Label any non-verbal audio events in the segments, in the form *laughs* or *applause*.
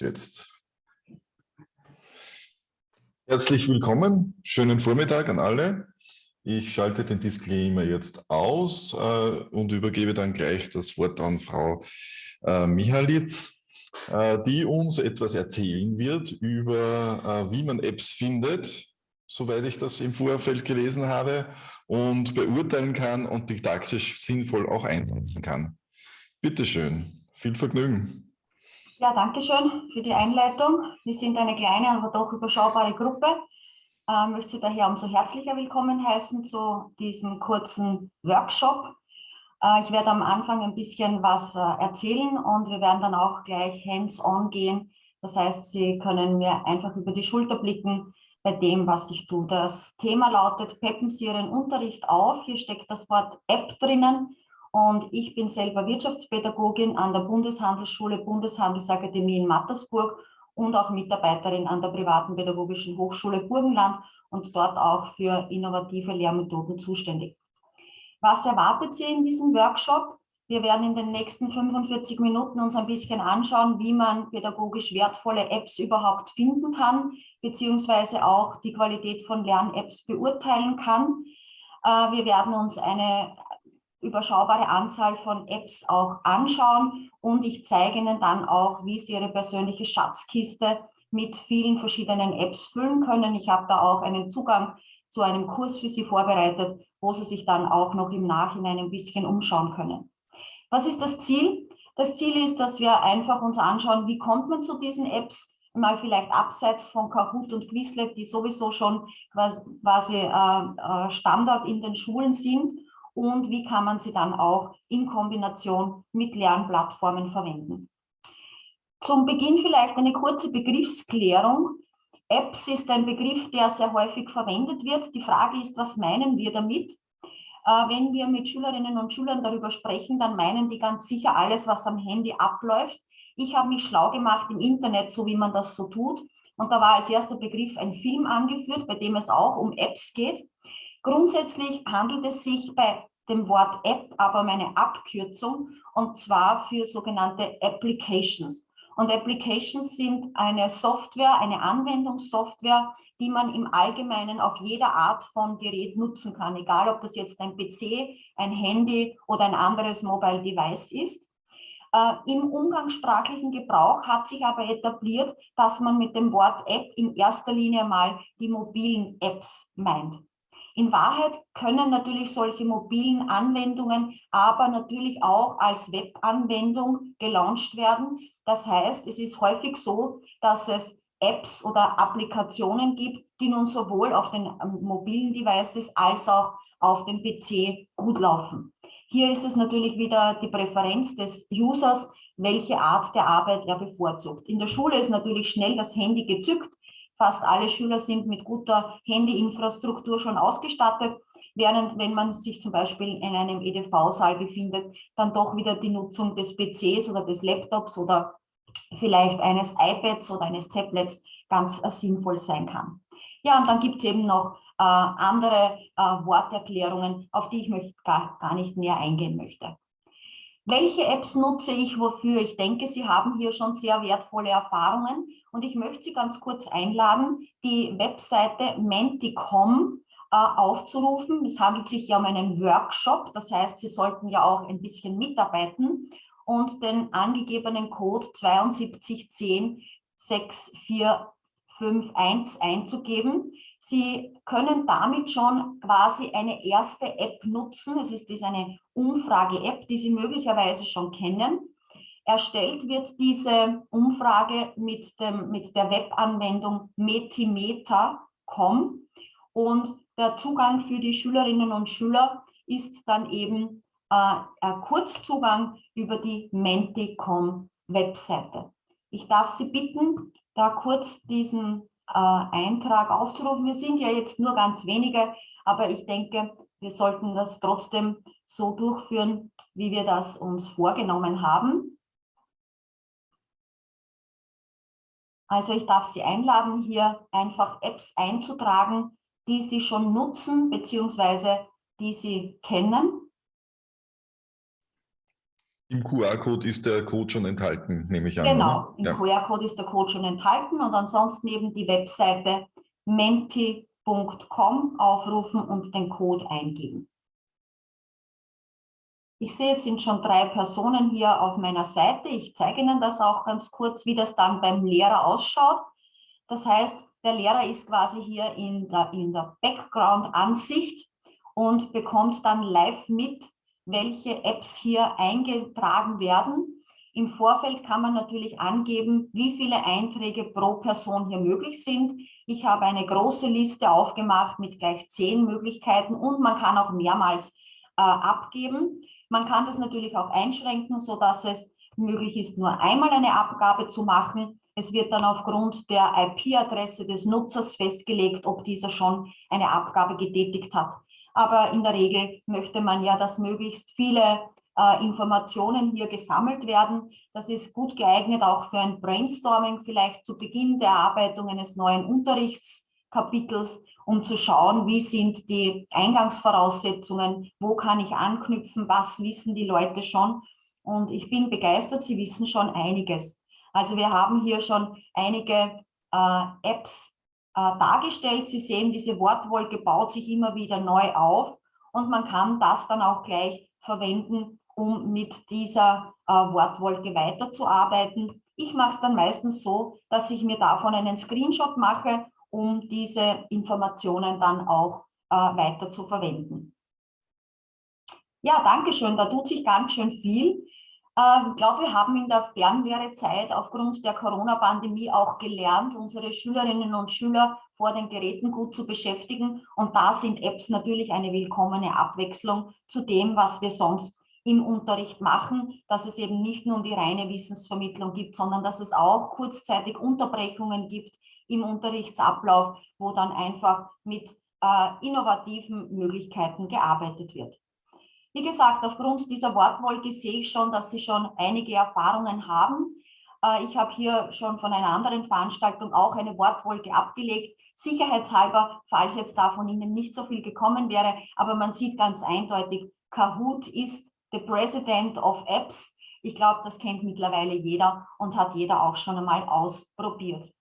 Jetzt. Herzlich willkommen, schönen Vormittag an alle. Ich schalte den Disclaimer jetzt aus äh, und übergebe dann gleich das Wort an Frau äh, Mihalitz, äh, die uns etwas erzählen wird über, äh, wie man Apps findet, soweit ich das im Vorfeld gelesen habe, und beurteilen kann und didaktisch sinnvoll auch einsetzen kann. Bitte schön, viel Vergnügen. Ja, danke schön für die Einleitung. Wir sind eine kleine, aber doch überschaubare Gruppe. Ich äh, möchte Sie daher umso herzlicher willkommen heißen zu diesem kurzen Workshop. Äh, ich werde am Anfang ein bisschen was äh, erzählen und wir werden dann auch gleich hands-on gehen. Das heißt, Sie können mir einfach über die Schulter blicken bei dem, was ich tue. Das Thema lautet, peppen Sie Ihren Unterricht auf. Hier steckt das Wort App drinnen. Und ich bin selber Wirtschaftspädagogin an der Bundeshandelsschule, Bundeshandelsakademie in Mattersburg und auch Mitarbeiterin an der privaten pädagogischen Hochschule Burgenland und dort auch für innovative Lehrmethoden zuständig. Was erwartet Sie in diesem Workshop? Wir werden in den nächsten 45 Minuten uns ein bisschen anschauen, wie man pädagogisch wertvolle Apps überhaupt finden kann, beziehungsweise auch die Qualität von Lern-Apps beurteilen kann. Äh, wir werden uns eine überschaubare Anzahl von Apps auch anschauen und ich zeige Ihnen dann auch, wie Sie Ihre persönliche Schatzkiste mit vielen verschiedenen Apps füllen können. Ich habe da auch einen Zugang zu einem Kurs für Sie vorbereitet, wo Sie sich dann auch noch im Nachhinein ein bisschen umschauen können. Was ist das Ziel? Das Ziel ist, dass wir einfach uns anschauen, wie kommt man zu diesen Apps, mal vielleicht abseits von Kahoot und Quizlet, die sowieso schon quasi äh, äh, Standard in den Schulen sind und wie kann man sie dann auch in Kombination mit Lernplattformen verwenden. Zum Beginn vielleicht eine kurze Begriffsklärung. Apps ist ein Begriff, der sehr häufig verwendet wird. Die Frage ist, was meinen wir damit? Äh, wenn wir mit Schülerinnen und Schülern darüber sprechen, dann meinen die ganz sicher alles, was am Handy abläuft. Ich habe mich schlau gemacht im Internet, so wie man das so tut. Und da war als erster Begriff ein Film angeführt, bei dem es auch um Apps geht. Grundsätzlich handelt es sich bei dem Wort App aber um eine Abkürzung und zwar für sogenannte Applications. Und Applications sind eine Software, eine Anwendungssoftware, die man im Allgemeinen auf jeder Art von Gerät nutzen kann, egal ob das jetzt ein PC, ein Handy oder ein anderes Mobile Device ist. Äh, Im umgangssprachlichen Gebrauch hat sich aber etabliert, dass man mit dem Wort App in erster Linie mal die mobilen Apps meint. In Wahrheit können natürlich solche mobilen Anwendungen aber natürlich auch als Webanwendung gelauncht werden. Das heißt, es ist häufig so, dass es Apps oder Applikationen gibt, die nun sowohl auf den ähm, mobilen Devices als auch auf dem PC gut laufen. Hier ist es natürlich wieder die Präferenz des Users, welche Art der Arbeit er bevorzugt. In der Schule ist natürlich schnell das Handy gezückt, Fast alle Schüler sind mit guter Handyinfrastruktur schon ausgestattet, während wenn man sich zum Beispiel in einem EDV-Saal befindet, dann doch wieder die Nutzung des PCs oder des Laptops oder vielleicht eines iPads oder eines Tablets ganz äh, sinnvoll sein kann. Ja, und dann gibt es eben noch äh, andere äh, Worterklärungen, auf die ich gar, gar nicht näher eingehen möchte. Welche Apps nutze ich wofür? Ich denke, Sie haben hier schon sehr wertvolle Erfahrungen und ich möchte Sie ganz kurz einladen, die Webseite Menticom äh, aufzurufen. Es handelt sich ja um einen Workshop, das heißt, Sie sollten ja auch ein bisschen mitarbeiten und den angegebenen Code 7210 6451 einzugeben. Sie können damit schon quasi eine erste App nutzen. Es ist eine Umfrage-App, die Sie möglicherweise schon kennen. Erstellt wird diese Umfrage mit, dem, mit der Webanwendung metimeter.com und der Zugang für die Schülerinnen und Schüler ist dann eben äh, ein Kurzzugang über die Menticom Webseite. Ich darf Sie bitten, da kurz diesen äh, Eintrag aufzurufen. Wir sind ja jetzt nur ganz wenige, aber ich denke, wir sollten das trotzdem so durchführen, wie wir das uns vorgenommen haben. Also ich darf Sie einladen, hier einfach Apps einzutragen, die Sie schon nutzen bzw. die Sie kennen. Im QR-Code ist der Code schon enthalten, nehme ich an. Genau, oder? im ja. QR-Code ist der Code schon enthalten und ansonsten eben die Webseite menti.com aufrufen und den Code eingeben. Ich sehe, es sind schon drei Personen hier auf meiner Seite. Ich zeige Ihnen das auch ganz kurz, wie das dann beim Lehrer ausschaut. Das heißt, der Lehrer ist quasi hier in der, in der Background-Ansicht und bekommt dann live mit, welche Apps hier eingetragen werden. Im Vorfeld kann man natürlich angeben, wie viele Einträge pro Person hier möglich sind. Ich habe eine große Liste aufgemacht mit gleich zehn Möglichkeiten und man kann auch mehrmals äh, abgeben. Man kann das natürlich auch einschränken, so dass es möglich ist, nur einmal eine Abgabe zu machen. Es wird dann aufgrund der IP-Adresse des Nutzers festgelegt, ob dieser schon eine Abgabe getätigt hat. Aber in der Regel möchte man ja, dass möglichst viele äh, Informationen hier gesammelt werden. Das ist gut geeignet auch für ein Brainstorming, vielleicht zu Beginn der Erarbeitung eines neuen Unterrichtskapitels um zu schauen, wie sind die Eingangsvoraussetzungen, wo kann ich anknüpfen, was wissen die Leute schon. Und ich bin begeistert, sie wissen schon einiges. Also wir haben hier schon einige äh, Apps äh, dargestellt. Sie sehen, diese Wortwolke baut sich immer wieder neu auf und man kann das dann auch gleich verwenden, um mit dieser äh, Wortwolke weiterzuarbeiten. Ich mache es dann meistens so, dass ich mir davon einen Screenshot mache um diese Informationen dann auch äh, weiter zu verwenden. Ja, danke schön. Da tut sich ganz schön viel. Ähm, ich glaube, wir haben in der Fernlehrezeit aufgrund der Corona-Pandemie auch gelernt, unsere Schülerinnen und Schüler vor den Geräten gut zu beschäftigen. Und da sind Apps natürlich eine willkommene Abwechslung zu dem, was wir sonst im Unterricht machen, dass es eben nicht nur um die reine Wissensvermittlung gibt, sondern dass es auch kurzzeitig Unterbrechungen gibt, im Unterrichtsablauf, wo dann einfach mit äh, innovativen Möglichkeiten gearbeitet wird. Wie gesagt, aufgrund dieser Wortwolke sehe ich schon, dass Sie schon einige Erfahrungen haben. Äh, ich habe hier schon von einer anderen Veranstaltung auch eine Wortwolke abgelegt, sicherheitshalber, falls jetzt da von Ihnen nicht so viel gekommen wäre, aber man sieht ganz eindeutig, Kahoot ist the President of Apps. Ich glaube, das kennt mittlerweile jeder und hat jeder auch schon einmal ausprobiert.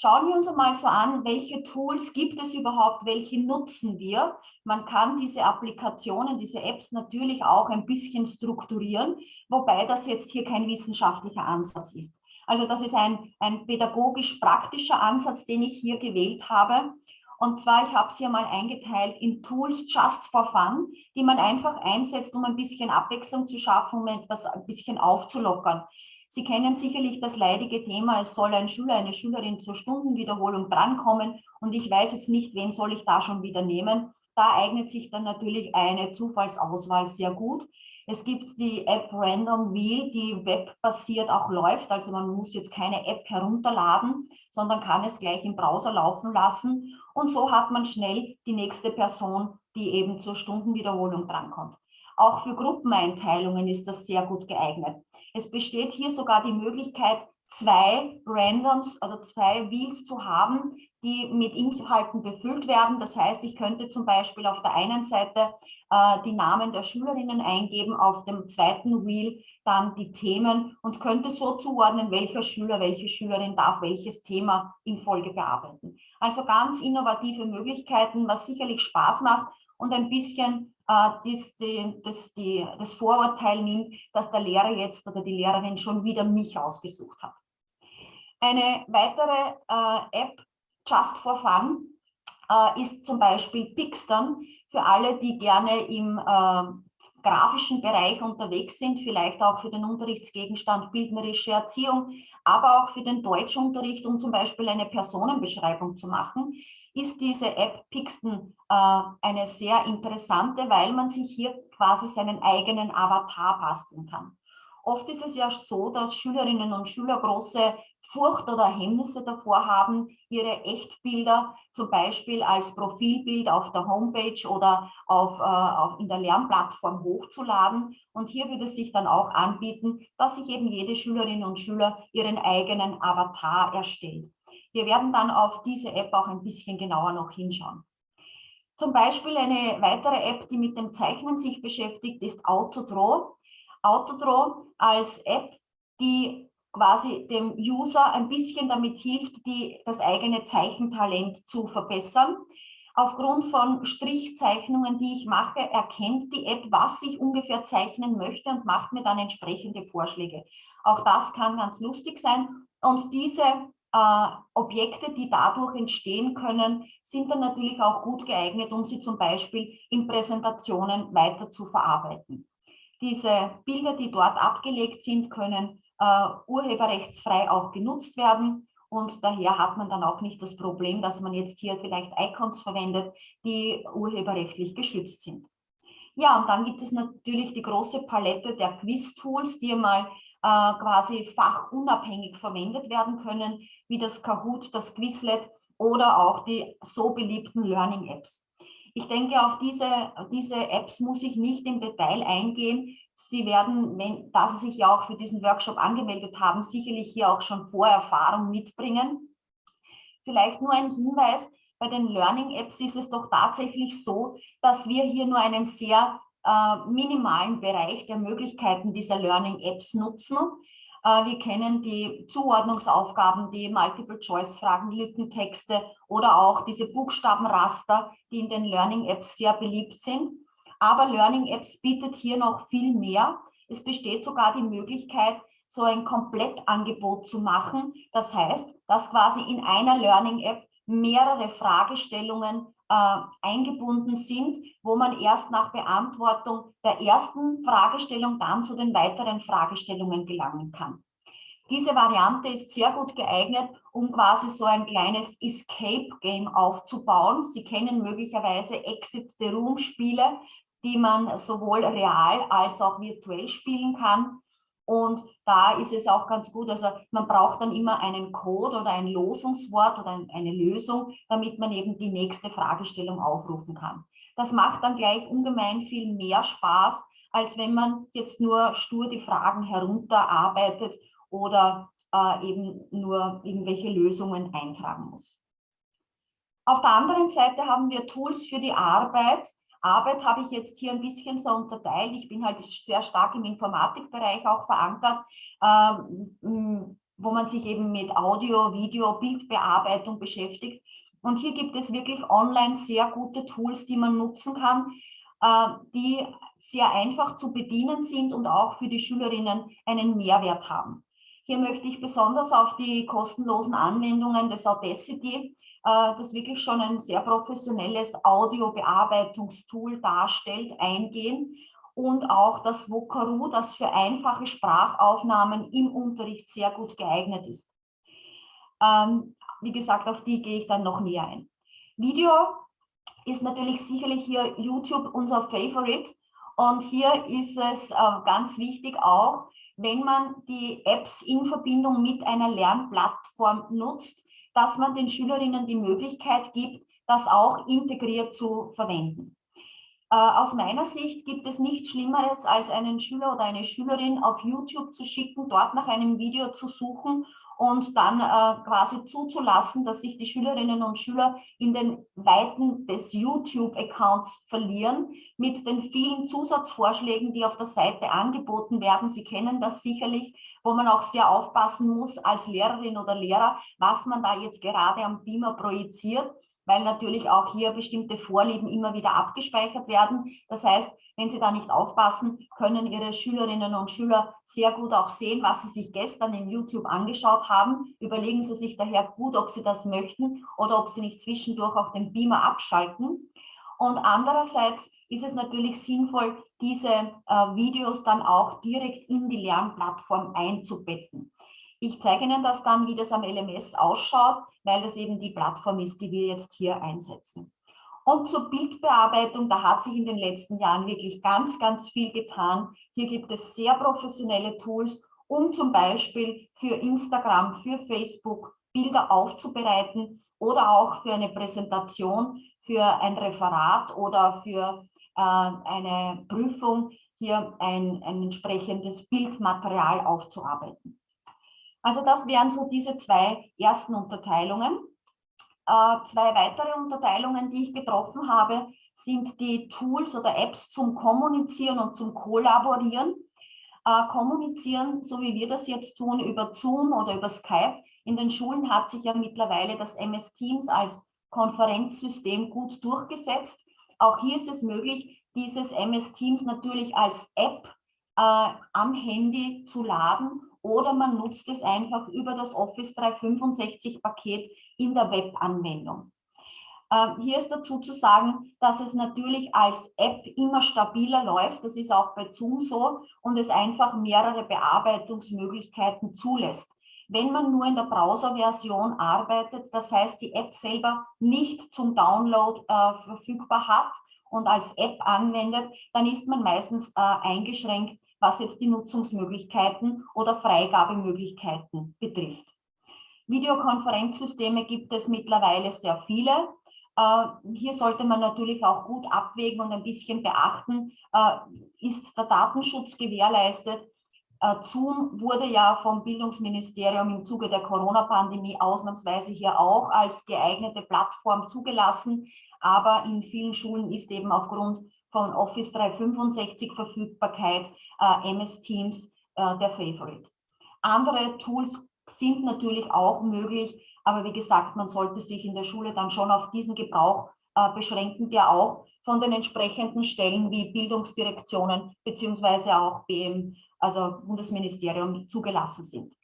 Schauen wir uns einmal so an, welche Tools gibt es überhaupt, welche nutzen wir. Man kann diese Applikationen, diese Apps natürlich auch ein bisschen strukturieren, wobei das jetzt hier kein wissenschaftlicher Ansatz ist. Also das ist ein, ein pädagogisch-praktischer Ansatz, den ich hier gewählt habe. Und zwar, ich habe sie einmal eingeteilt in Tools just for fun, die man einfach einsetzt, um ein bisschen Abwechslung zu schaffen, um etwas ein bisschen aufzulockern. Sie kennen sicherlich das leidige Thema, es soll ein Schüler, eine Schülerin zur Stundenwiederholung drankommen und ich weiß jetzt nicht, wen soll ich da schon wieder nehmen. Da eignet sich dann natürlich eine Zufallsauswahl sehr gut. Es gibt die App Random Wheel, die webbasiert auch läuft. Also man muss jetzt keine App herunterladen, sondern kann es gleich im Browser laufen lassen. Und so hat man schnell die nächste Person, die eben zur Stundenwiederholung drankommt. Auch für Gruppeneinteilungen ist das sehr gut geeignet. Es besteht hier sogar die Möglichkeit, zwei Randoms, also zwei Wheels zu haben, die mit Inhalten befüllt werden. Das heißt, ich könnte zum Beispiel auf der einen Seite äh, die Namen der Schülerinnen eingeben, auf dem zweiten Wheel dann die Themen und könnte so zuordnen, welcher Schüler, welche Schülerin darf welches Thema in Folge bearbeiten. Also ganz innovative Möglichkeiten, was sicherlich Spaß macht und ein bisschen das, die, das, die, das Vorurteil nimmt, dass der Lehrer jetzt oder die Lehrerin schon wieder mich ausgesucht hat. Eine weitere äh, App, Just for Fun, äh, ist zum Beispiel Pixton für alle, die gerne im äh, grafischen Bereich unterwegs sind, vielleicht auch für den Unterrichtsgegenstand bildnerische Erziehung, aber auch für den Deutschunterricht, um zum Beispiel eine Personenbeschreibung zu machen ist diese App Pixton äh, eine sehr interessante, weil man sich hier quasi seinen eigenen Avatar basteln kann. Oft ist es ja so, dass Schülerinnen und Schüler große Furcht oder Hemmnisse davor haben, ihre Echtbilder zum Beispiel als Profilbild auf der Homepage oder auf, äh, auf, in der Lernplattform hochzuladen. Und hier würde es sich dann auch anbieten, dass sich eben jede Schülerin und Schüler ihren eigenen Avatar erstellt. Wir werden dann auf diese App auch ein bisschen genauer noch hinschauen. Zum Beispiel eine weitere App, die mit dem Zeichnen sich beschäftigt, ist Autodraw. Autodraw als App, die quasi dem User ein bisschen damit hilft, die, das eigene Zeichentalent zu verbessern. Aufgrund von Strichzeichnungen, die ich mache, erkennt die App, was ich ungefähr zeichnen möchte und macht mir dann entsprechende Vorschläge. Auch das kann ganz lustig sein. Und diese äh, Objekte, die dadurch entstehen können, sind dann natürlich auch gut geeignet, um sie zum Beispiel in Präsentationen weiter zu verarbeiten. Diese Bilder, die dort abgelegt sind, können äh, urheberrechtsfrei auch genutzt werden und daher hat man dann auch nicht das Problem, dass man jetzt hier vielleicht Icons verwendet, die urheberrechtlich geschützt sind. Ja, und dann gibt es natürlich die große Palette der Quiz-Tools, die mal äh, quasi fachunabhängig verwendet werden können, wie das Kahoot, das Quizlet oder auch die so beliebten Learning-Apps. Ich denke, auf diese, diese Apps muss ich nicht im Detail eingehen. Sie werden, wenn, da Sie sich ja auch für diesen Workshop angemeldet haben, sicherlich hier auch schon Vorerfahrung mitbringen. Vielleicht nur ein Hinweis, bei den Learning-Apps ist es doch tatsächlich so, dass wir hier nur einen sehr äh, minimalen Bereich der Möglichkeiten dieser Learning-Apps nutzen. Äh, wir kennen die Zuordnungsaufgaben, die Multiple-Choice-Fragen, Lückentexte oder auch diese Buchstabenraster, die in den Learning-Apps sehr beliebt sind. Aber Learning Apps bietet hier noch viel mehr. Es besteht sogar die Möglichkeit, so ein Komplettangebot zu machen. Das heißt, dass quasi in einer Learning App mehrere Fragestellungen äh, eingebunden sind, wo man erst nach Beantwortung der ersten Fragestellung dann zu den weiteren Fragestellungen gelangen kann. Diese Variante ist sehr gut geeignet, um quasi so ein kleines Escape-Game aufzubauen. Sie kennen möglicherweise Exit the Room-Spiele die man sowohl real als auch virtuell spielen kann. Und da ist es auch ganz gut, also man braucht dann immer einen Code oder ein Losungswort oder eine Lösung, damit man eben die nächste Fragestellung aufrufen kann. Das macht dann gleich ungemein viel mehr Spaß, als wenn man jetzt nur stur die Fragen herunterarbeitet oder äh, eben nur irgendwelche Lösungen eintragen muss. Auf der anderen Seite haben wir Tools für die Arbeit, Arbeit habe ich jetzt hier ein bisschen so unterteilt. Ich bin halt sehr stark im Informatikbereich auch verankert, ähm, wo man sich eben mit Audio, Video, Bildbearbeitung beschäftigt. Und hier gibt es wirklich online sehr gute Tools, die man nutzen kann, äh, die sehr einfach zu bedienen sind und auch für die Schülerinnen einen Mehrwert haben. Hier möchte ich besonders auf die kostenlosen Anwendungen des Audacity das wirklich schon ein sehr professionelles Audiobearbeitungstool darstellt, eingehen und auch das Vocaroo, das für einfache Sprachaufnahmen im Unterricht sehr gut geeignet ist. Ähm, wie gesagt, auf die gehe ich dann noch näher ein. Video ist natürlich sicherlich hier YouTube unser Favorite und hier ist es äh, ganz wichtig auch, wenn man die Apps in Verbindung mit einer Lernplattform nutzt, dass man den Schülerinnen die Möglichkeit gibt, das auch integriert zu verwenden. Äh, aus meiner Sicht gibt es nichts Schlimmeres, als einen Schüler oder eine Schülerin auf YouTube zu schicken, dort nach einem Video zu suchen und dann äh, quasi zuzulassen, dass sich die Schülerinnen und Schüler in den Weiten des YouTube-Accounts verlieren mit den vielen Zusatzvorschlägen, die auf der Seite angeboten werden. Sie kennen das sicherlich wo man auch sehr aufpassen muss als Lehrerin oder Lehrer, was man da jetzt gerade am Beamer projiziert, weil natürlich auch hier bestimmte Vorlieben immer wieder abgespeichert werden. Das heißt, wenn Sie da nicht aufpassen, können Ihre Schülerinnen und Schüler sehr gut auch sehen, was Sie sich gestern in YouTube angeschaut haben. Überlegen Sie sich daher gut, ob Sie das möchten oder ob Sie nicht zwischendurch auch den Beamer abschalten. Und andererseits ist es natürlich sinnvoll, diese äh, Videos dann auch direkt in die Lernplattform einzubetten. Ich zeige Ihnen das dann, wie das am LMS ausschaut, weil das eben die Plattform ist, die wir jetzt hier einsetzen. Und zur Bildbearbeitung, da hat sich in den letzten Jahren wirklich ganz, ganz viel getan. Hier gibt es sehr professionelle Tools, um zum Beispiel für Instagram, für Facebook Bilder aufzubereiten oder auch für eine Präsentation für ein Referat oder für äh, eine Prüfung hier ein, ein entsprechendes Bildmaterial aufzuarbeiten. Also das wären so diese zwei ersten Unterteilungen. Äh, zwei weitere Unterteilungen, die ich getroffen habe, sind die Tools oder Apps zum Kommunizieren und zum Kollaborieren. äh, kommunizieren, so wie wir das jetzt tun, über Zoom oder über Skype. In den Schulen hat sich ja mittlerweile das MS Teams als Konferenzsystem gut durchgesetzt. Auch hier ist es möglich, dieses MS Teams natürlich als App äh, am Handy zu laden oder man nutzt es einfach über das Office 365 Paket in der Webanwendung. Ähm, hier ist dazu zu sagen, dass es natürlich als App immer stabiler läuft. Das ist auch bei Zoom so und es einfach mehrere Bearbeitungsmöglichkeiten zulässt. Wenn man nur in der Browser-Version arbeitet, das heißt die App selber nicht zum Download äh, verfügbar hat und als App anwendet, dann ist man meistens äh, eingeschränkt, was jetzt die Nutzungsmöglichkeiten oder Freigabemöglichkeiten betrifft. Videokonferenzsysteme gibt es mittlerweile sehr viele. Äh, hier sollte man natürlich auch gut abwägen und ein bisschen beachten, äh, ist der Datenschutz gewährleistet. Äh, Zoom wurde ja vom Bildungsministerium im Zuge der Corona-Pandemie ausnahmsweise hier auch als geeignete Plattform zugelassen, aber in vielen Schulen ist eben aufgrund von Office 365 Verfügbarkeit MS Teams der Favorite. Andere Tools sind natürlich auch möglich, aber wie gesagt, man sollte sich in der Schule dann schon auf diesen Gebrauch äh, beschränken, der auch von den entsprechenden Stellen wie Bildungsdirektionen beziehungsweise auch BM, also Bundesministerium, zugelassen sind.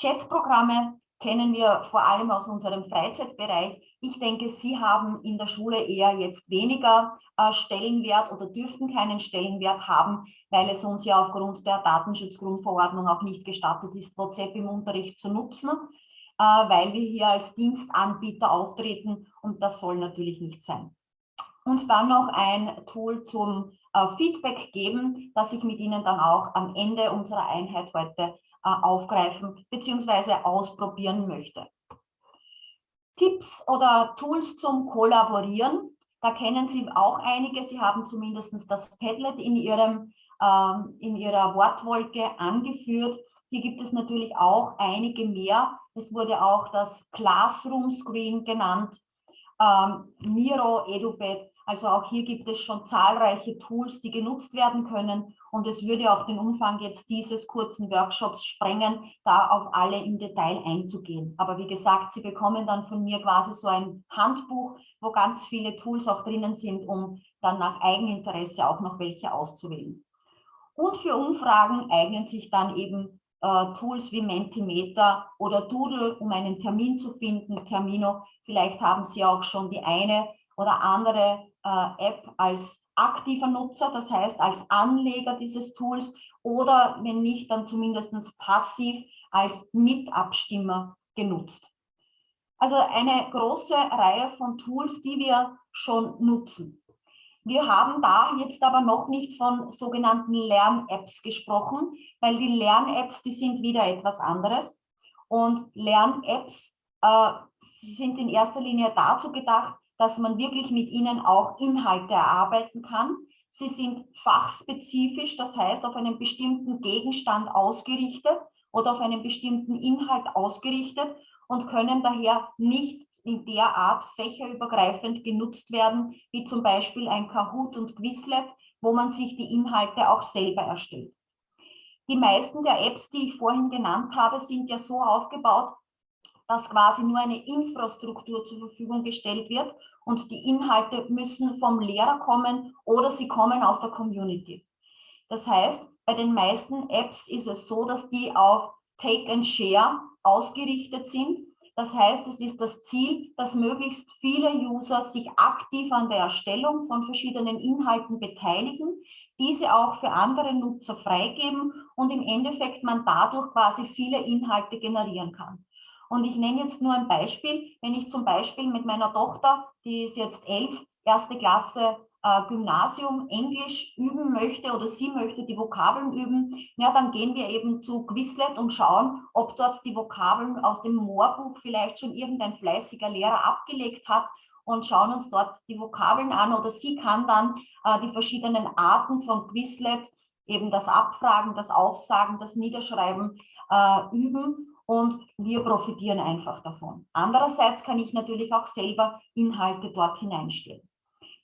Chatprogramme kennen wir vor allem aus unserem Freizeitbereich. Ich denke, Sie haben in der Schule eher jetzt weniger äh, Stellenwert oder dürften keinen Stellenwert haben, weil es uns ja aufgrund der Datenschutzgrundverordnung auch nicht gestattet ist, WhatsApp im Unterricht zu nutzen. Äh, weil wir hier als Dienstanbieter auftreten und das soll natürlich nicht sein. Und dann noch ein Tool zum Feedback geben, das ich mit Ihnen dann auch am Ende unserer Einheit heute äh, aufgreifen bzw. ausprobieren möchte. Tipps oder Tools zum Kollaborieren. Da kennen Sie auch einige. Sie haben zumindest das Padlet in, ihrem, ähm, in Ihrer Wortwolke angeführt. Hier gibt es natürlich auch einige mehr. Es wurde auch das Classroom Screen genannt, ähm, Miro, EduPad. Also auch hier gibt es schon zahlreiche Tools, die genutzt werden können. Und es würde auch den Umfang jetzt dieses kurzen Workshops sprengen, da auf alle im Detail einzugehen. Aber wie gesagt, Sie bekommen dann von mir quasi so ein Handbuch, wo ganz viele Tools auch drinnen sind, um dann nach Eigeninteresse auch noch welche auszuwählen. Und für Umfragen eignen sich dann eben äh, Tools wie Mentimeter oder Doodle, um einen Termin zu finden, Termino. Vielleicht haben Sie auch schon die eine oder andere äh, App als aktiver Nutzer, das heißt als Anleger dieses Tools oder wenn nicht, dann zumindest passiv als Mitabstimmer genutzt. Also eine große Reihe von Tools, die wir schon nutzen. Wir haben da jetzt aber noch nicht von sogenannten Lern-Apps gesprochen, weil die Lern-Apps, die sind wieder etwas anderes. Und Lern-Apps äh, sind in erster Linie dazu gedacht, dass man wirklich mit ihnen auch Inhalte erarbeiten kann. Sie sind fachspezifisch, das heißt auf einen bestimmten Gegenstand ausgerichtet oder auf einen bestimmten Inhalt ausgerichtet und können daher nicht in der Art fächerübergreifend genutzt werden, wie zum Beispiel ein Kahoot und Quizlet, wo man sich die Inhalte auch selber erstellt. Die meisten der Apps, die ich vorhin genannt habe, sind ja so aufgebaut, dass quasi nur eine Infrastruktur zur Verfügung gestellt wird und die Inhalte müssen vom Lehrer kommen oder sie kommen aus der Community. Das heißt, bei den meisten Apps ist es so, dass die auf Take and Share ausgerichtet sind das heißt, es ist das Ziel, dass möglichst viele User sich aktiv an der Erstellung von verschiedenen Inhalten beteiligen, diese auch für andere Nutzer freigeben und im Endeffekt man dadurch quasi viele Inhalte generieren kann. Und ich nenne jetzt nur ein Beispiel. Wenn ich zum Beispiel mit meiner Tochter, die ist jetzt elf, erste Klasse, äh, Gymnasium Englisch üben möchte oder sie möchte die Vokabeln üben, ja, dann gehen wir eben zu Quizlet und schauen, ob dort die Vokabeln aus dem Moorbuch vielleicht schon irgendein fleißiger Lehrer abgelegt hat und schauen uns dort die Vokabeln an oder sie kann dann äh, die verschiedenen Arten von Quizlet, eben das Abfragen, das Aufsagen, das Niederschreiben äh, üben und wir profitieren einfach davon. Andererseits kann ich natürlich auch selber Inhalte dort hineinstellen.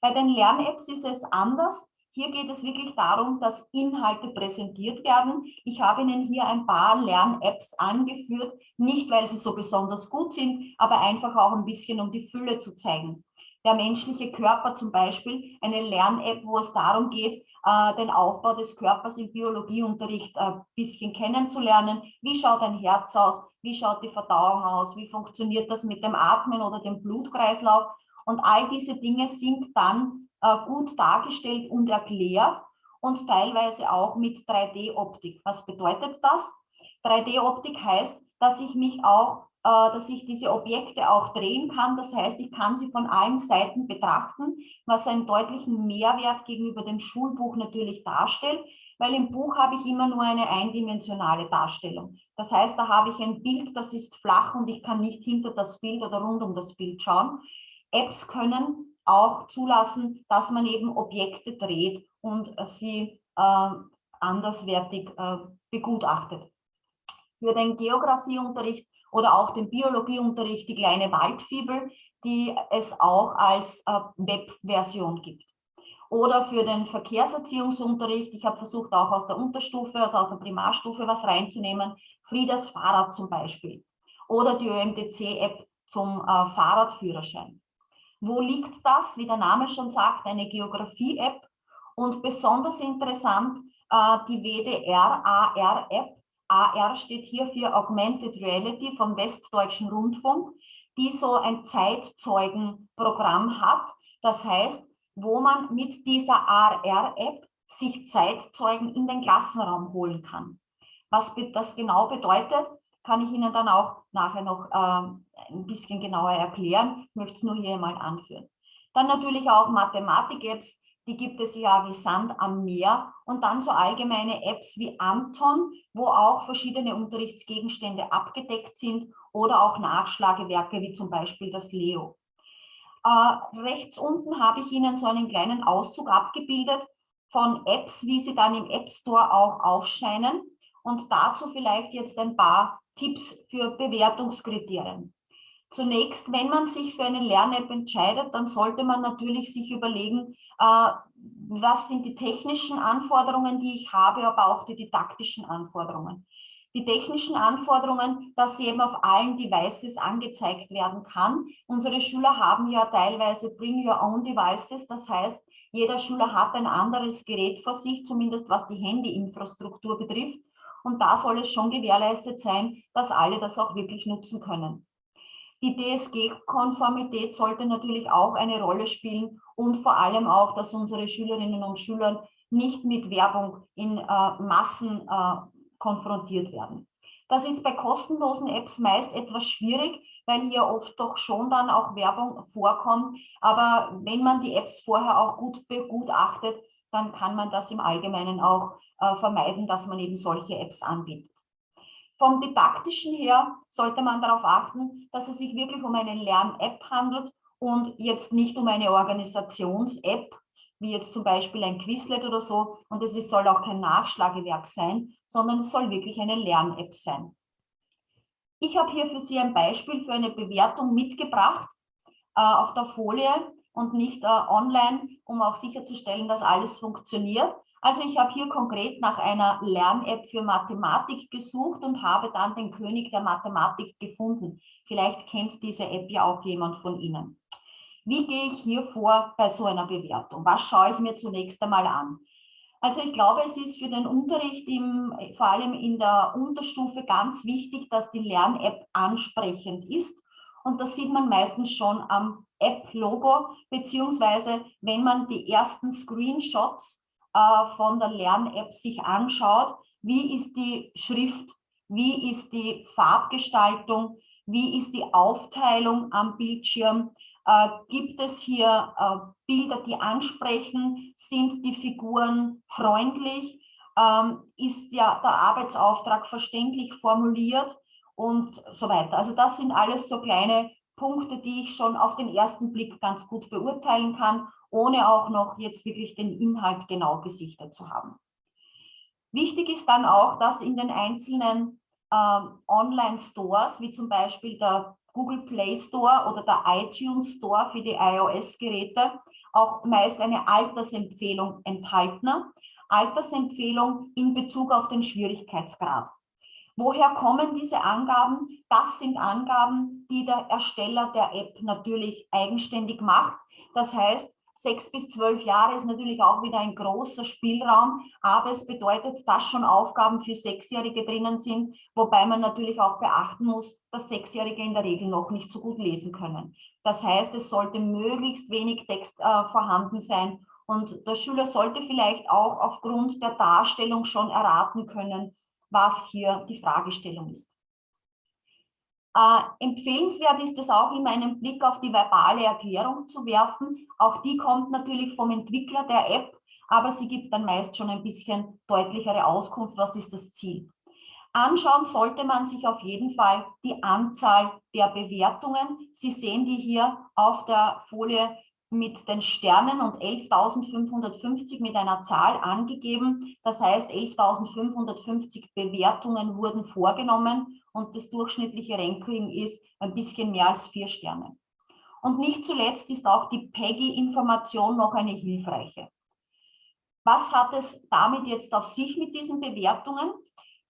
Bei den Lern-Apps ist es anders. Hier geht es wirklich darum, dass Inhalte präsentiert werden. Ich habe Ihnen hier ein paar Lern-Apps angeführt, nicht weil sie so besonders gut sind, aber einfach auch ein bisschen, um die Fülle zu zeigen. Der menschliche Körper zum Beispiel, eine Lern-App, wo es darum geht, äh, den Aufbau des Körpers im Biologieunterricht ein äh, bisschen kennenzulernen. Wie schaut ein Herz aus? Wie schaut die Verdauung aus? Wie funktioniert das mit dem Atmen oder dem Blutkreislauf? Und all diese Dinge sind dann äh, gut dargestellt und erklärt und teilweise auch mit 3D-Optik. Was bedeutet das? 3D-Optik heißt, dass ich mich auch, dass ich diese Objekte auch drehen kann. Das heißt, ich kann sie von allen Seiten betrachten, was einen deutlichen Mehrwert gegenüber dem Schulbuch natürlich darstellt, weil im Buch habe ich immer nur eine eindimensionale Darstellung. Das heißt, da habe ich ein Bild, das ist flach und ich kann nicht hinter das Bild oder rund um das Bild schauen. Apps können auch zulassen, dass man eben Objekte dreht und sie äh, anderswertig äh, begutachtet. Für den Geografieunterricht oder auch den Biologieunterricht die kleine Waldfibel, die es auch als äh, Webversion gibt. Oder für den Verkehrserziehungsunterricht, ich habe versucht auch aus der Unterstufe, also aus der Primarstufe was reinzunehmen, Friedas Fahrrad zum Beispiel. Oder die ÖMTC-App zum äh, Fahrradführerschein. Wo liegt das? Wie der Name schon sagt, eine Geografie-App und besonders interessant äh, die WDR-AR-App. AR steht hier für Augmented Reality vom Westdeutschen Rundfunk, die so ein Zeitzeugenprogramm hat. Das heißt, wo man mit dieser AR-App sich Zeitzeugen in den Klassenraum holen kann. Was das genau bedeutet, kann ich Ihnen dann auch nachher noch äh, ein bisschen genauer erklären. Ich möchte es nur hier mal anführen. Dann natürlich auch Mathematik-Apps, die gibt es ja wie Sand am Meer und dann so allgemeine Apps wie Anton, wo auch verschiedene Unterrichtsgegenstände abgedeckt sind oder auch Nachschlagewerke wie zum Beispiel das Leo. Äh, rechts unten habe ich Ihnen so einen kleinen Auszug abgebildet von Apps, wie sie dann im App Store auch aufscheinen und dazu vielleicht jetzt ein paar Tipps für Bewertungskriterien. Zunächst, wenn man sich für eine Lern-App entscheidet, dann sollte man natürlich sich überlegen, äh, was sind die technischen Anforderungen, die ich habe, aber auch die didaktischen Anforderungen. Die technischen Anforderungen, dass sie eben auf allen Devices angezeigt werden kann. Unsere Schüler haben ja teilweise Bring Your Own Devices, das heißt, jeder Schüler hat ein anderes Gerät vor sich, zumindest was die Handyinfrastruktur betrifft. Und da soll es schon gewährleistet sein, dass alle das auch wirklich nutzen können. Die DSG-Konformität sollte natürlich auch eine Rolle spielen und vor allem auch, dass unsere Schülerinnen und Schüler nicht mit Werbung in äh, Massen äh, konfrontiert werden. Das ist bei kostenlosen Apps meist etwas schwierig, weil hier oft doch schon dann auch Werbung vorkommt. Aber wenn man die Apps vorher auch gut begutachtet, dann kann man das im Allgemeinen auch äh, vermeiden, dass man eben solche Apps anbietet. Vom didaktischen her sollte man darauf achten, dass es sich wirklich um eine Lern-App handelt und jetzt nicht um eine Organisations-App, wie jetzt zum Beispiel ein Quizlet oder so. Und es soll auch kein Nachschlagewerk sein, sondern es soll wirklich eine Lern-App sein. Ich habe hier für Sie ein Beispiel für eine Bewertung mitgebracht äh, auf der Folie und nicht äh, online, um auch sicherzustellen, dass alles funktioniert. Also ich habe hier konkret nach einer Lern-App für Mathematik gesucht und habe dann den König der Mathematik gefunden. Vielleicht kennt diese App ja auch jemand von Ihnen. Wie gehe ich hier vor bei so einer Bewertung? Was schaue ich mir zunächst einmal an? Also ich glaube, es ist für den Unterricht, im, vor allem in der Unterstufe, ganz wichtig, dass die Lern-App ansprechend ist. Und das sieht man meistens schon am App-Logo, beziehungsweise wenn man die ersten Screenshots äh, von der Lern-App sich anschaut, wie ist die Schrift, wie ist die Farbgestaltung, wie ist die Aufteilung am Bildschirm, äh, gibt es hier äh, Bilder, die ansprechen, sind die Figuren freundlich, ähm, ist ja der Arbeitsauftrag verständlich formuliert und so weiter. Also das sind alles so kleine Punkte, die ich schon auf den ersten Blick ganz gut beurteilen kann, ohne auch noch jetzt wirklich den Inhalt genau gesichtet zu haben. Wichtig ist dann auch, dass in den einzelnen ähm, Online-Stores, wie zum Beispiel der Google Play Store oder der iTunes Store für die iOS-Geräte, auch meist eine Altersempfehlung enthalten. Altersempfehlung in Bezug auf den Schwierigkeitsgrad. Woher kommen diese Angaben? Das sind Angaben, die der Ersteller der App natürlich eigenständig macht. Das heißt, sechs bis zwölf Jahre ist natürlich auch wieder ein großer Spielraum, aber es bedeutet, dass schon Aufgaben für Sechsjährige drinnen sind, wobei man natürlich auch beachten muss, dass Sechsjährige in der Regel noch nicht so gut lesen können. Das heißt, es sollte möglichst wenig Text äh, vorhanden sein und der Schüler sollte vielleicht auch aufgrund der Darstellung schon erraten können, was hier die Fragestellung ist. Äh, empfehlenswert ist es auch immer einen Blick auf die verbale Erklärung zu werfen. Auch die kommt natürlich vom Entwickler der App, aber sie gibt dann meist schon ein bisschen deutlichere Auskunft, was ist das Ziel. Anschauen sollte man sich auf jeden Fall die Anzahl der Bewertungen. Sie sehen die hier auf der Folie mit den Sternen und 11.550 mit einer Zahl angegeben. Das heißt, 11.550 Bewertungen wurden vorgenommen und das durchschnittliche Ranking ist ein bisschen mehr als vier Sterne. Und nicht zuletzt ist auch die PEGI-Information noch eine hilfreiche. Was hat es damit jetzt auf sich mit diesen Bewertungen?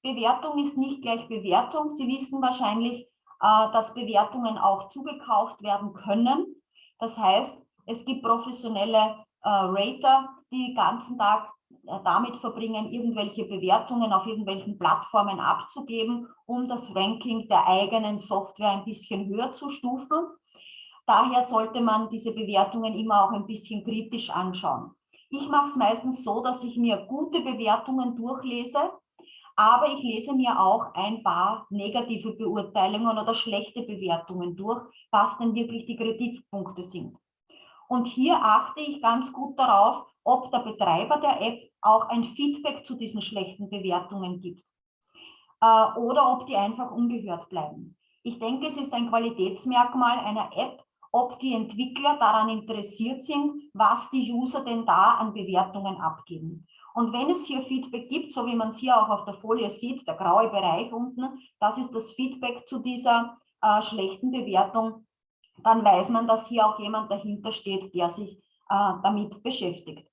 Bewertung ist nicht gleich Bewertung. Sie wissen wahrscheinlich, äh, dass Bewertungen auch zugekauft werden können. Das heißt, es gibt professionelle äh, Rater, die den ganzen Tag äh, damit verbringen, irgendwelche Bewertungen auf irgendwelchen Plattformen abzugeben, um das Ranking der eigenen Software ein bisschen höher zu stufen. Daher sollte man diese Bewertungen immer auch ein bisschen kritisch anschauen. Ich mache es meistens so, dass ich mir gute Bewertungen durchlese, aber ich lese mir auch ein paar negative Beurteilungen oder schlechte Bewertungen durch, was denn wirklich die Kritikpunkte sind. Und hier achte ich ganz gut darauf, ob der Betreiber der App auch ein Feedback zu diesen schlechten Bewertungen gibt äh, oder ob die einfach ungehört bleiben. Ich denke, es ist ein Qualitätsmerkmal einer App, ob die Entwickler daran interessiert sind, was die User denn da an Bewertungen abgeben. Und wenn es hier Feedback gibt, so wie man es hier auch auf der Folie sieht, der graue Bereich unten, das ist das Feedback zu dieser äh, schlechten Bewertung, dann weiß man, dass hier auch jemand dahinter steht, der sich äh, damit beschäftigt.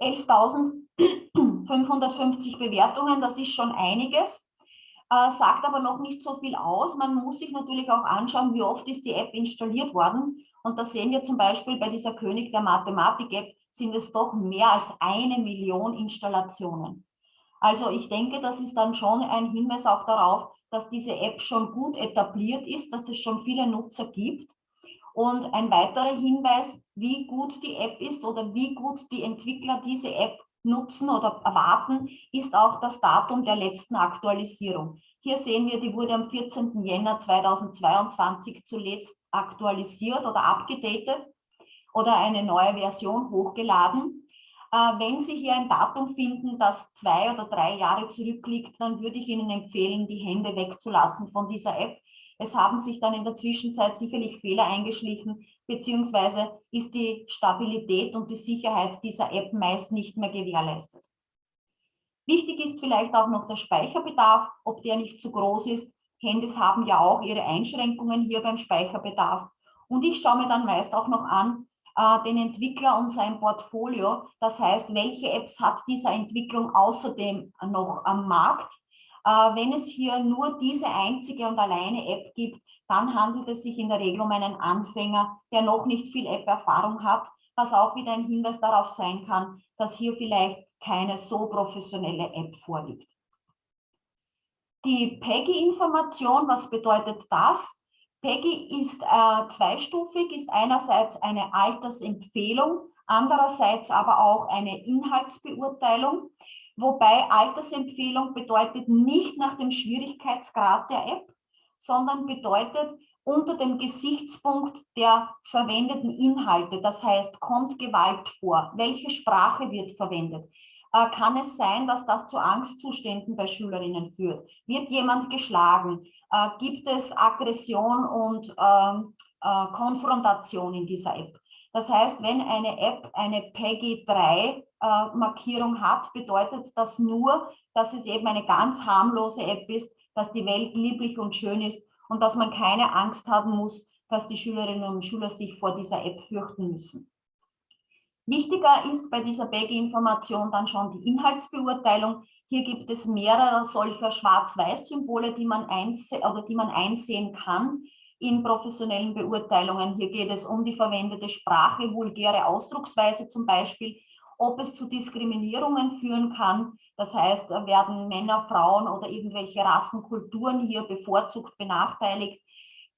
11.550 Bewertungen, das ist schon einiges, äh, sagt aber noch nicht so viel aus. Man muss sich natürlich auch anschauen, wie oft ist die App installiert worden. Und da sehen wir zum Beispiel bei dieser König der Mathematik-App sind es doch mehr als eine Million Installationen. Also ich denke, das ist dann schon ein Hinweis auch darauf, dass diese App schon gut etabliert ist, dass es schon viele Nutzer gibt und ein weiterer Hinweis, wie gut die App ist oder wie gut die Entwickler diese App nutzen oder erwarten, ist auch das Datum der letzten Aktualisierung. Hier sehen wir, die wurde am 14. Jänner 2022 zuletzt aktualisiert oder abgedatet oder eine neue Version hochgeladen. Äh, wenn Sie hier ein Datum finden, das zwei oder drei Jahre zurückliegt, dann würde ich Ihnen empfehlen, die Hände wegzulassen von dieser App, es haben sich dann in der Zwischenzeit sicherlich Fehler eingeschlichen, beziehungsweise ist die Stabilität und die Sicherheit dieser App meist nicht mehr gewährleistet. Wichtig ist vielleicht auch noch der Speicherbedarf, ob der nicht zu groß ist. Handys haben ja auch ihre Einschränkungen hier beim Speicherbedarf. Und ich schaue mir dann meist auch noch an, äh, den Entwickler und sein Portfolio. Das heißt, welche Apps hat dieser Entwicklung außerdem noch am Markt? Äh, wenn es hier nur diese einzige und alleine App gibt, dann handelt es sich in der Regel um einen Anfänger, der noch nicht viel App-Erfahrung hat, was auch wieder ein Hinweis darauf sein kann, dass hier vielleicht keine so professionelle App vorliegt. Die PEGI-Information, was bedeutet das? PEGI ist äh, zweistufig, ist einerseits eine Altersempfehlung, andererseits aber auch eine Inhaltsbeurteilung. Wobei Altersempfehlung bedeutet nicht nach dem Schwierigkeitsgrad der App, sondern bedeutet unter dem Gesichtspunkt der verwendeten Inhalte. Das heißt, kommt Gewalt vor? Welche Sprache wird verwendet? Äh, kann es sein, dass das zu Angstzuständen bei Schülerinnen führt? Wird jemand geschlagen? Äh, gibt es Aggression und ähm, äh, Konfrontation in dieser App? Das heißt, wenn eine App eine PEGI 3 äh, Markierung hat, bedeutet das nur, dass es eben eine ganz harmlose App ist, dass die Welt lieblich und schön ist und dass man keine Angst haben muss, dass die Schülerinnen und Schüler sich vor dieser App fürchten müssen. Wichtiger ist bei dieser Baggy-Information dann schon die Inhaltsbeurteilung. Hier gibt es mehrere solcher Schwarz-Weiß-Symbole, die, die man einsehen kann in professionellen Beurteilungen. Hier geht es um die verwendete Sprache, vulgäre Ausdrucksweise zum Beispiel, ob es zu Diskriminierungen führen kann. Das heißt, werden Männer, Frauen oder irgendwelche Rassenkulturen hier bevorzugt benachteiligt?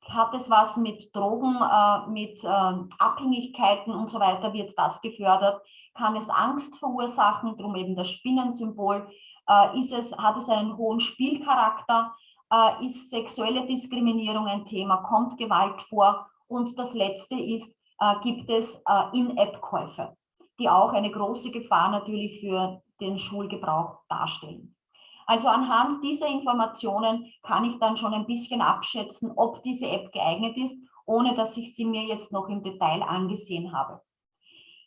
Hat es was mit Drogen, äh, mit äh, Abhängigkeiten und so weiter, wird das gefördert? Kann es Angst verursachen, darum eben das Spinnensymbol? Äh, ist es, hat es einen hohen Spielcharakter? Äh, ist sexuelle Diskriminierung ein Thema? Kommt Gewalt vor? Und das Letzte ist, äh, gibt es äh, In-App-Käufe, die auch eine große Gefahr natürlich für den Schulgebrauch darstellen. Also anhand dieser Informationen kann ich dann schon ein bisschen abschätzen, ob diese App geeignet ist, ohne dass ich sie mir jetzt noch im Detail angesehen habe.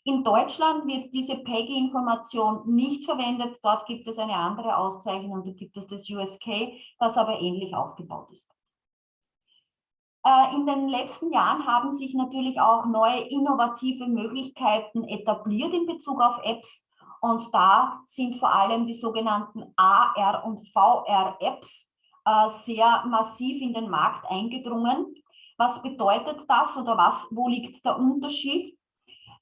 In Deutschland wird diese PEGI-Information nicht verwendet. Dort gibt es eine andere Auszeichnung, da gibt es das USK, das aber ähnlich aufgebaut ist. Äh, in den letzten Jahren haben sich natürlich auch neue innovative Möglichkeiten etabliert in Bezug auf Apps. Und da sind vor allem die sogenannten AR- und VR-Apps äh, sehr massiv in den Markt eingedrungen. Was bedeutet das oder was, wo liegt der Unterschied?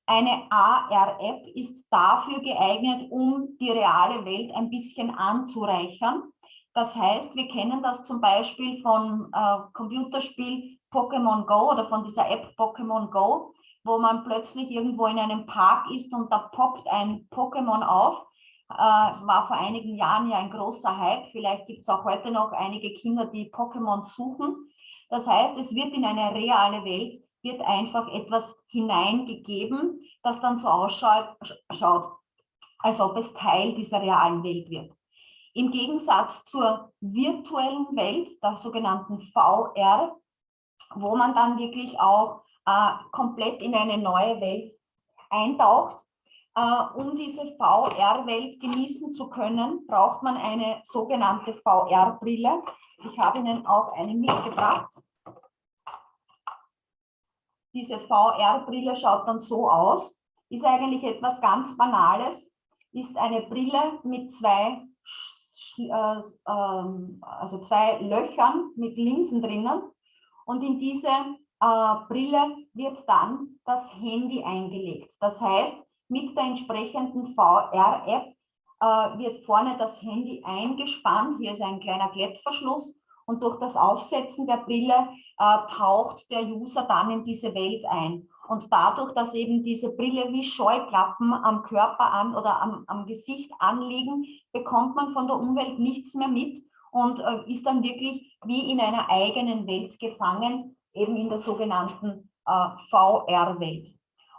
Eine AR-App ist dafür geeignet, um die reale Welt ein bisschen anzureichern. Das heißt, wir kennen das zum Beispiel vom äh, Computerspiel Pokémon Go oder von dieser App Pokémon Go wo man plötzlich irgendwo in einem Park ist und da poppt ein Pokémon auf. Äh, war vor einigen Jahren ja ein großer Hype. Vielleicht gibt es auch heute noch einige Kinder, die Pokémon suchen. Das heißt, es wird in eine reale Welt, wird einfach etwas hineingegeben, das dann so ausschaut, schaut, als ob es Teil dieser realen Welt wird. Im Gegensatz zur virtuellen Welt, der sogenannten VR, wo man dann wirklich auch äh, komplett in eine neue Welt eintaucht. Äh, um diese VR-Welt genießen zu können, braucht man eine sogenannte VR-Brille. Ich habe Ihnen auch eine mitgebracht. Diese VR-Brille schaut dann so aus, ist eigentlich etwas ganz Banales, ist eine Brille mit zwei, also zwei Löchern mit Linsen drinnen. Und in diese äh, Brille wird dann das Handy eingelegt. Das heißt, mit der entsprechenden VR-App äh, wird vorne das Handy eingespannt. Hier ist ein kleiner Klettverschluss und durch das Aufsetzen der Brille äh, taucht der User dann in diese Welt ein. Und dadurch, dass eben diese Brille wie Scheuklappen am Körper an oder am, am Gesicht anliegen, bekommt man von der Umwelt nichts mehr mit und äh, ist dann wirklich wie in einer eigenen Welt gefangen eben in der sogenannten äh, VR-Welt.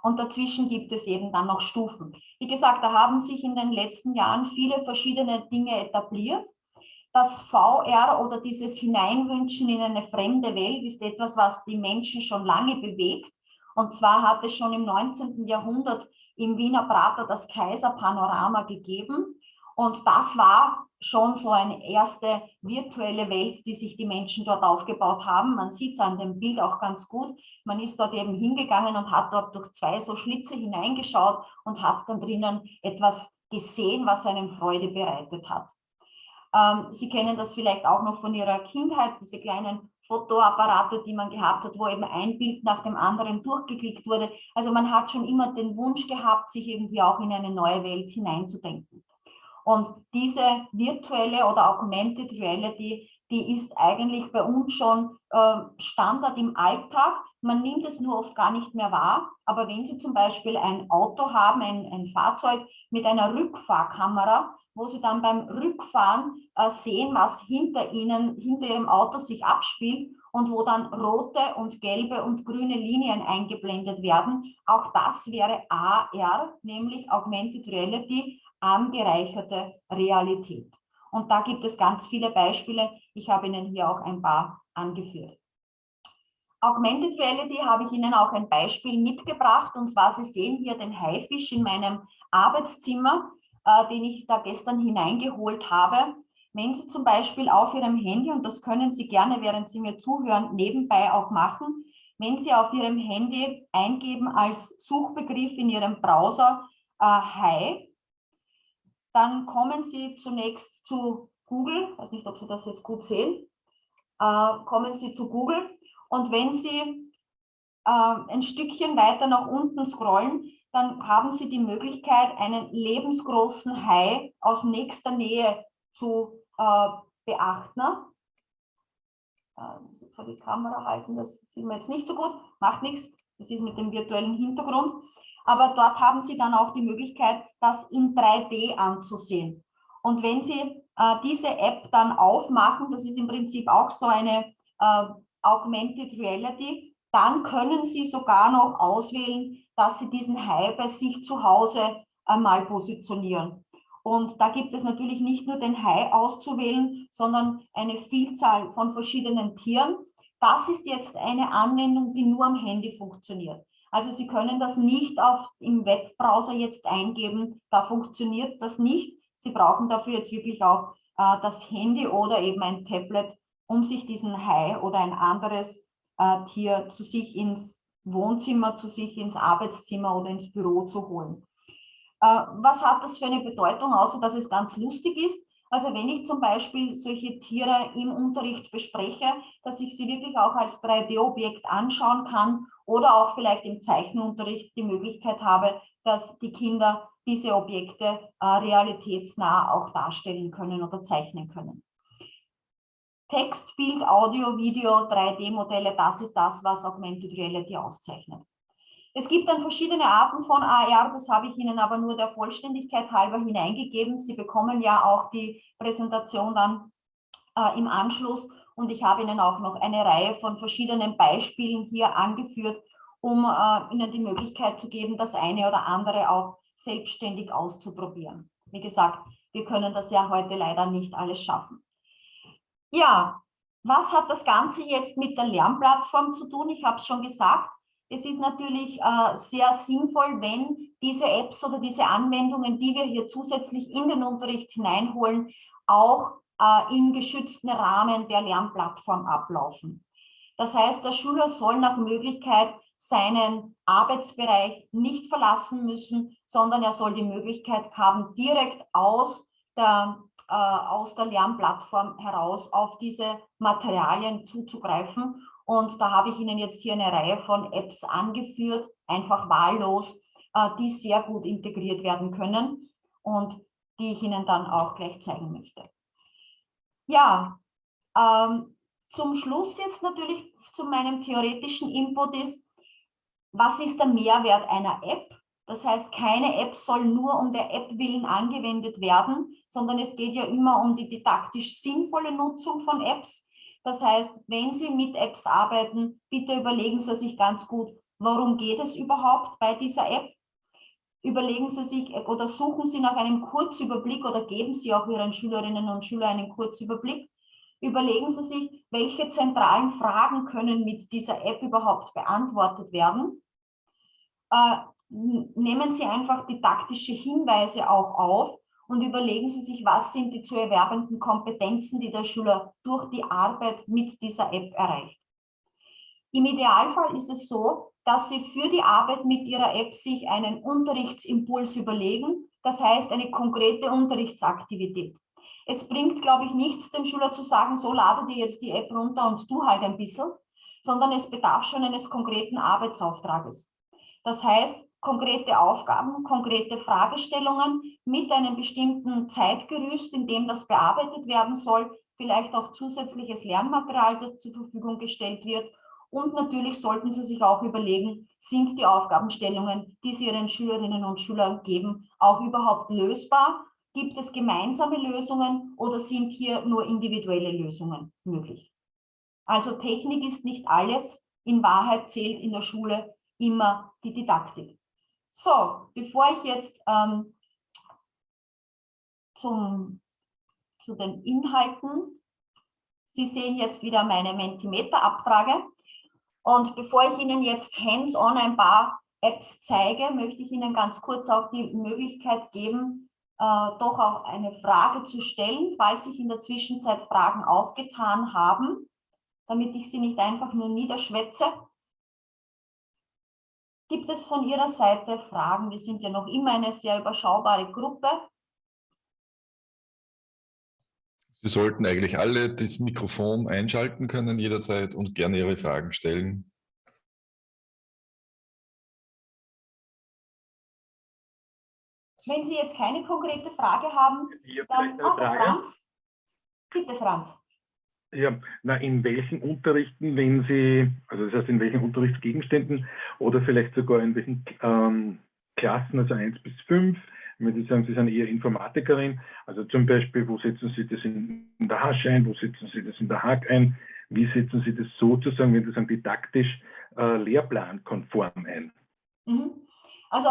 Und dazwischen gibt es eben dann noch Stufen. Wie gesagt, da haben sich in den letzten Jahren viele verschiedene Dinge etabliert. Das VR oder dieses Hineinwünschen in eine fremde Welt ist etwas, was die Menschen schon lange bewegt. Und zwar hat es schon im 19. Jahrhundert im Wiener Prater das Kaiserpanorama gegeben. Und das war schon so eine erste virtuelle Welt, die sich die Menschen dort aufgebaut haben. Man sieht es an dem Bild auch ganz gut. Man ist dort eben hingegangen und hat dort durch zwei so Schlitze hineingeschaut und hat dann drinnen etwas gesehen, was einem Freude bereitet hat. Ähm, Sie kennen das vielleicht auch noch von Ihrer Kindheit, diese kleinen Fotoapparate, die man gehabt hat, wo eben ein Bild nach dem anderen durchgeklickt wurde. Also man hat schon immer den Wunsch gehabt, sich irgendwie auch in eine neue Welt hineinzudenken. Und diese virtuelle oder Augmented Reality, die ist eigentlich bei uns schon äh, Standard im Alltag. Man nimmt es nur oft gar nicht mehr wahr. Aber wenn Sie zum Beispiel ein Auto haben, ein, ein Fahrzeug mit einer Rückfahrkamera, wo Sie dann beim Rückfahren äh, sehen, was hinter Ihnen, hinter Ihrem Auto sich abspielt und wo dann rote und gelbe und grüne Linien eingeblendet werden. Auch das wäre AR, nämlich Augmented Reality, angereicherte Realität. Und da gibt es ganz viele Beispiele. Ich habe Ihnen hier auch ein paar angeführt. Augmented Reality habe ich Ihnen auch ein Beispiel mitgebracht. Und zwar, Sie sehen hier den Haifisch in meinem Arbeitszimmer, äh, den ich da gestern hineingeholt habe. Wenn Sie zum Beispiel auf Ihrem Handy, und das können Sie gerne, während Sie mir zuhören, nebenbei auch machen, wenn Sie auf Ihrem Handy eingeben als Suchbegriff in Ihrem Browser äh, Hai, dann kommen Sie zunächst zu Google, ich weiß nicht, ob Sie das jetzt gut sehen, äh, kommen Sie zu Google. Und wenn Sie äh, ein Stückchen weiter nach unten scrollen, dann haben Sie die Möglichkeit, einen lebensgroßen Hai aus nächster Nähe zu äh, beachten. Äh, vor die Kamera halten, das sieht man jetzt nicht so gut, macht nichts, das ist mit dem virtuellen Hintergrund. Aber dort haben Sie dann auch die Möglichkeit, das in 3D anzusehen. Und wenn Sie äh, diese App dann aufmachen, das ist im Prinzip auch so eine äh, Augmented Reality, dann können Sie sogar noch auswählen, dass Sie diesen Hai bei sich zu Hause einmal positionieren. Und da gibt es natürlich nicht nur den Hai auszuwählen, sondern eine Vielzahl von verschiedenen Tieren. Das ist jetzt eine Anwendung, die nur am Handy funktioniert. Also Sie können das nicht auf, im Webbrowser jetzt eingeben, da funktioniert das nicht. Sie brauchen dafür jetzt wirklich auch äh, das Handy oder eben ein Tablet, um sich diesen Hai oder ein anderes äh, Tier zu sich ins Wohnzimmer, zu sich ins Arbeitszimmer oder ins Büro zu holen. Äh, was hat das für eine Bedeutung, außer dass es ganz lustig ist? Also wenn ich zum Beispiel solche Tiere im Unterricht bespreche, dass ich sie wirklich auch als 3D-Objekt anschauen kann oder auch vielleicht im Zeichenunterricht die Möglichkeit habe, dass die Kinder diese Objekte äh, realitätsnah auch darstellen können oder zeichnen können. Text, Bild, Audio, Video, 3D-Modelle, das ist das, was Augmented Reality auszeichnet. Es gibt dann verschiedene Arten von AR, das habe ich Ihnen aber nur der Vollständigkeit halber hineingegeben. Sie bekommen ja auch die Präsentation dann äh, im Anschluss und ich habe Ihnen auch noch eine Reihe von verschiedenen Beispielen hier angeführt, um äh, Ihnen die Möglichkeit zu geben, das eine oder andere auch selbstständig auszuprobieren. Wie gesagt, wir können das ja heute leider nicht alles schaffen. Ja, was hat das Ganze jetzt mit der Lernplattform zu tun? Ich habe es schon gesagt, es ist natürlich äh, sehr sinnvoll, wenn diese Apps oder diese Anwendungen, die wir hier zusätzlich in den Unterricht hineinholen, auch äh, im geschützten Rahmen der Lernplattform ablaufen. Das heißt, der Schüler soll nach Möglichkeit seinen Arbeitsbereich nicht verlassen müssen, sondern er soll die Möglichkeit haben, direkt aus der äh, aus der Lernplattform heraus auf diese Materialien zuzugreifen. Und da habe ich Ihnen jetzt hier eine Reihe von Apps angeführt, einfach wahllos, äh, die sehr gut integriert werden können und die ich Ihnen dann auch gleich zeigen möchte. Ja, ähm, zum Schluss jetzt natürlich zu meinem theoretischen Input ist, was ist der Mehrwert einer App? Das heißt, keine App soll nur um der App willen angewendet werden, sondern es geht ja immer um die didaktisch sinnvolle Nutzung von Apps. Das heißt, wenn Sie mit Apps arbeiten, bitte überlegen Sie sich ganz gut, worum geht es überhaupt bei dieser App? Überlegen Sie sich oder suchen Sie nach einem Kurzüberblick oder geben Sie auch Ihren Schülerinnen und Schülern einen Kurzüberblick. Überlegen Sie sich, welche zentralen Fragen können mit dieser App überhaupt beantwortet werden. Nehmen Sie einfach didaktische Hinweise auch auf und überlegen Sie sich, was sind die zu erwerbenden Kompetenzen, die der Schüler durch die Arbeit mit dieser App erreicht. Im Idealfall ist es so, dass Sie für die Arbeit mit Ihrer App sich einen Unterrichtsimpuls überlegen, das heißt eine konkrete Unterrichtsaktivität. Es bringt, glaube ich, nichts, dem Schüler zu sagen, so lade dir jetzt die App runter und du halt ein bisschen, sondern es bedarf schon eines konkreten Arbeitsauftrages. Das heißt, konkrete Aufgaben, konkrete Fragestellungen mit einem bestimmten Zeitgerüst, in dem das bearbeitet werden soll, vielleicht auch zusätzliches Lernmaterial, das zur Verfügung gestellt wird. Und natürlich sollten Sie sich auch überlegen, sind die Aufgabenstellungen, die Sie Ihren Schülerinnen und Schülern geben, auch überhaupt lösbar? Gibt es gemeinsame Lösungen oder sind hier nur individuelle Lösungen möglich? Also Technik ist nicht alles. In Wahrheit zählt in der Schule immer die Didaktik. So, bevor ich jetzt ähm, zum, zu den Inhalten, Sie sehen jetzt wieder meine Mentimeter-Abfrage. Und bevor ich Ihnen jetzt hands-on ein paar Apps zeige, möchte ich Ihnen ganz kurz auch die Möglichkeit geben, äh, doch auch eine Frage zu stellen, falls sich in der Zwischenzeit Fragen aufgetan haben, damit ich sie nicht einfach nur niederschwätze. Gibt es von Ihrer Seite Fragen? Wir sind ja noch immer eine sehr überschaubare Gruppe. Sie sollten eigentlich alle das Mikrofon einschalten können jederzeit und gerne Ihre Fragen stellen. Wenn Sie jetzt keine konkrete Frage haben, dann auch Franz. Bitte, Franz. Ja, na, in welchen Unterrichten, wenn Sie, also das heißt in welchen Unterrichtsgegenständen oder vielleicht sogar in welchen ähm, Klassen, also 1 bis 5, wenn Sie sagen, Sie sind eher Informatikerin, also zum Beispiel, wo setzen Sie das in, der Hasch ein, wo setzen Sie das in der Hack ein, wie setzen Sie das sozusagen, wenn Sie sagen, didaktisch äh, lehrplankonform ein? Mhm. Also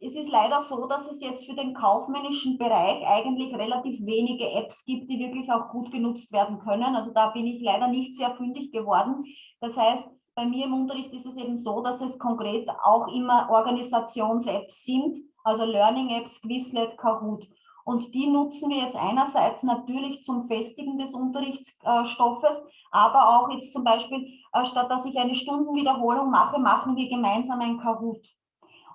es ist leider so, dass es jetzt für den kaufmännischen Bereich eigentlich relativ wenige Apps gibt, die wirklich auch gut genutzt werden können. Also da bin ich leider nicht sehr fündig geworden. Das heißt, bei mir im Unterricht ist es eben so, dass es konkret auch immer Organisations-Apps sind, also Learning-Apps, Quizlet, Kahoot. Und die nutzen wir jetzt einerseits natürlich zum Festigen des Unterrichtsstoffes, aber auch jetzt zum Beispiel, äh, statt dass ich eine Stundenwiederholung mache, machen wir gemeinsam ein Kahoot.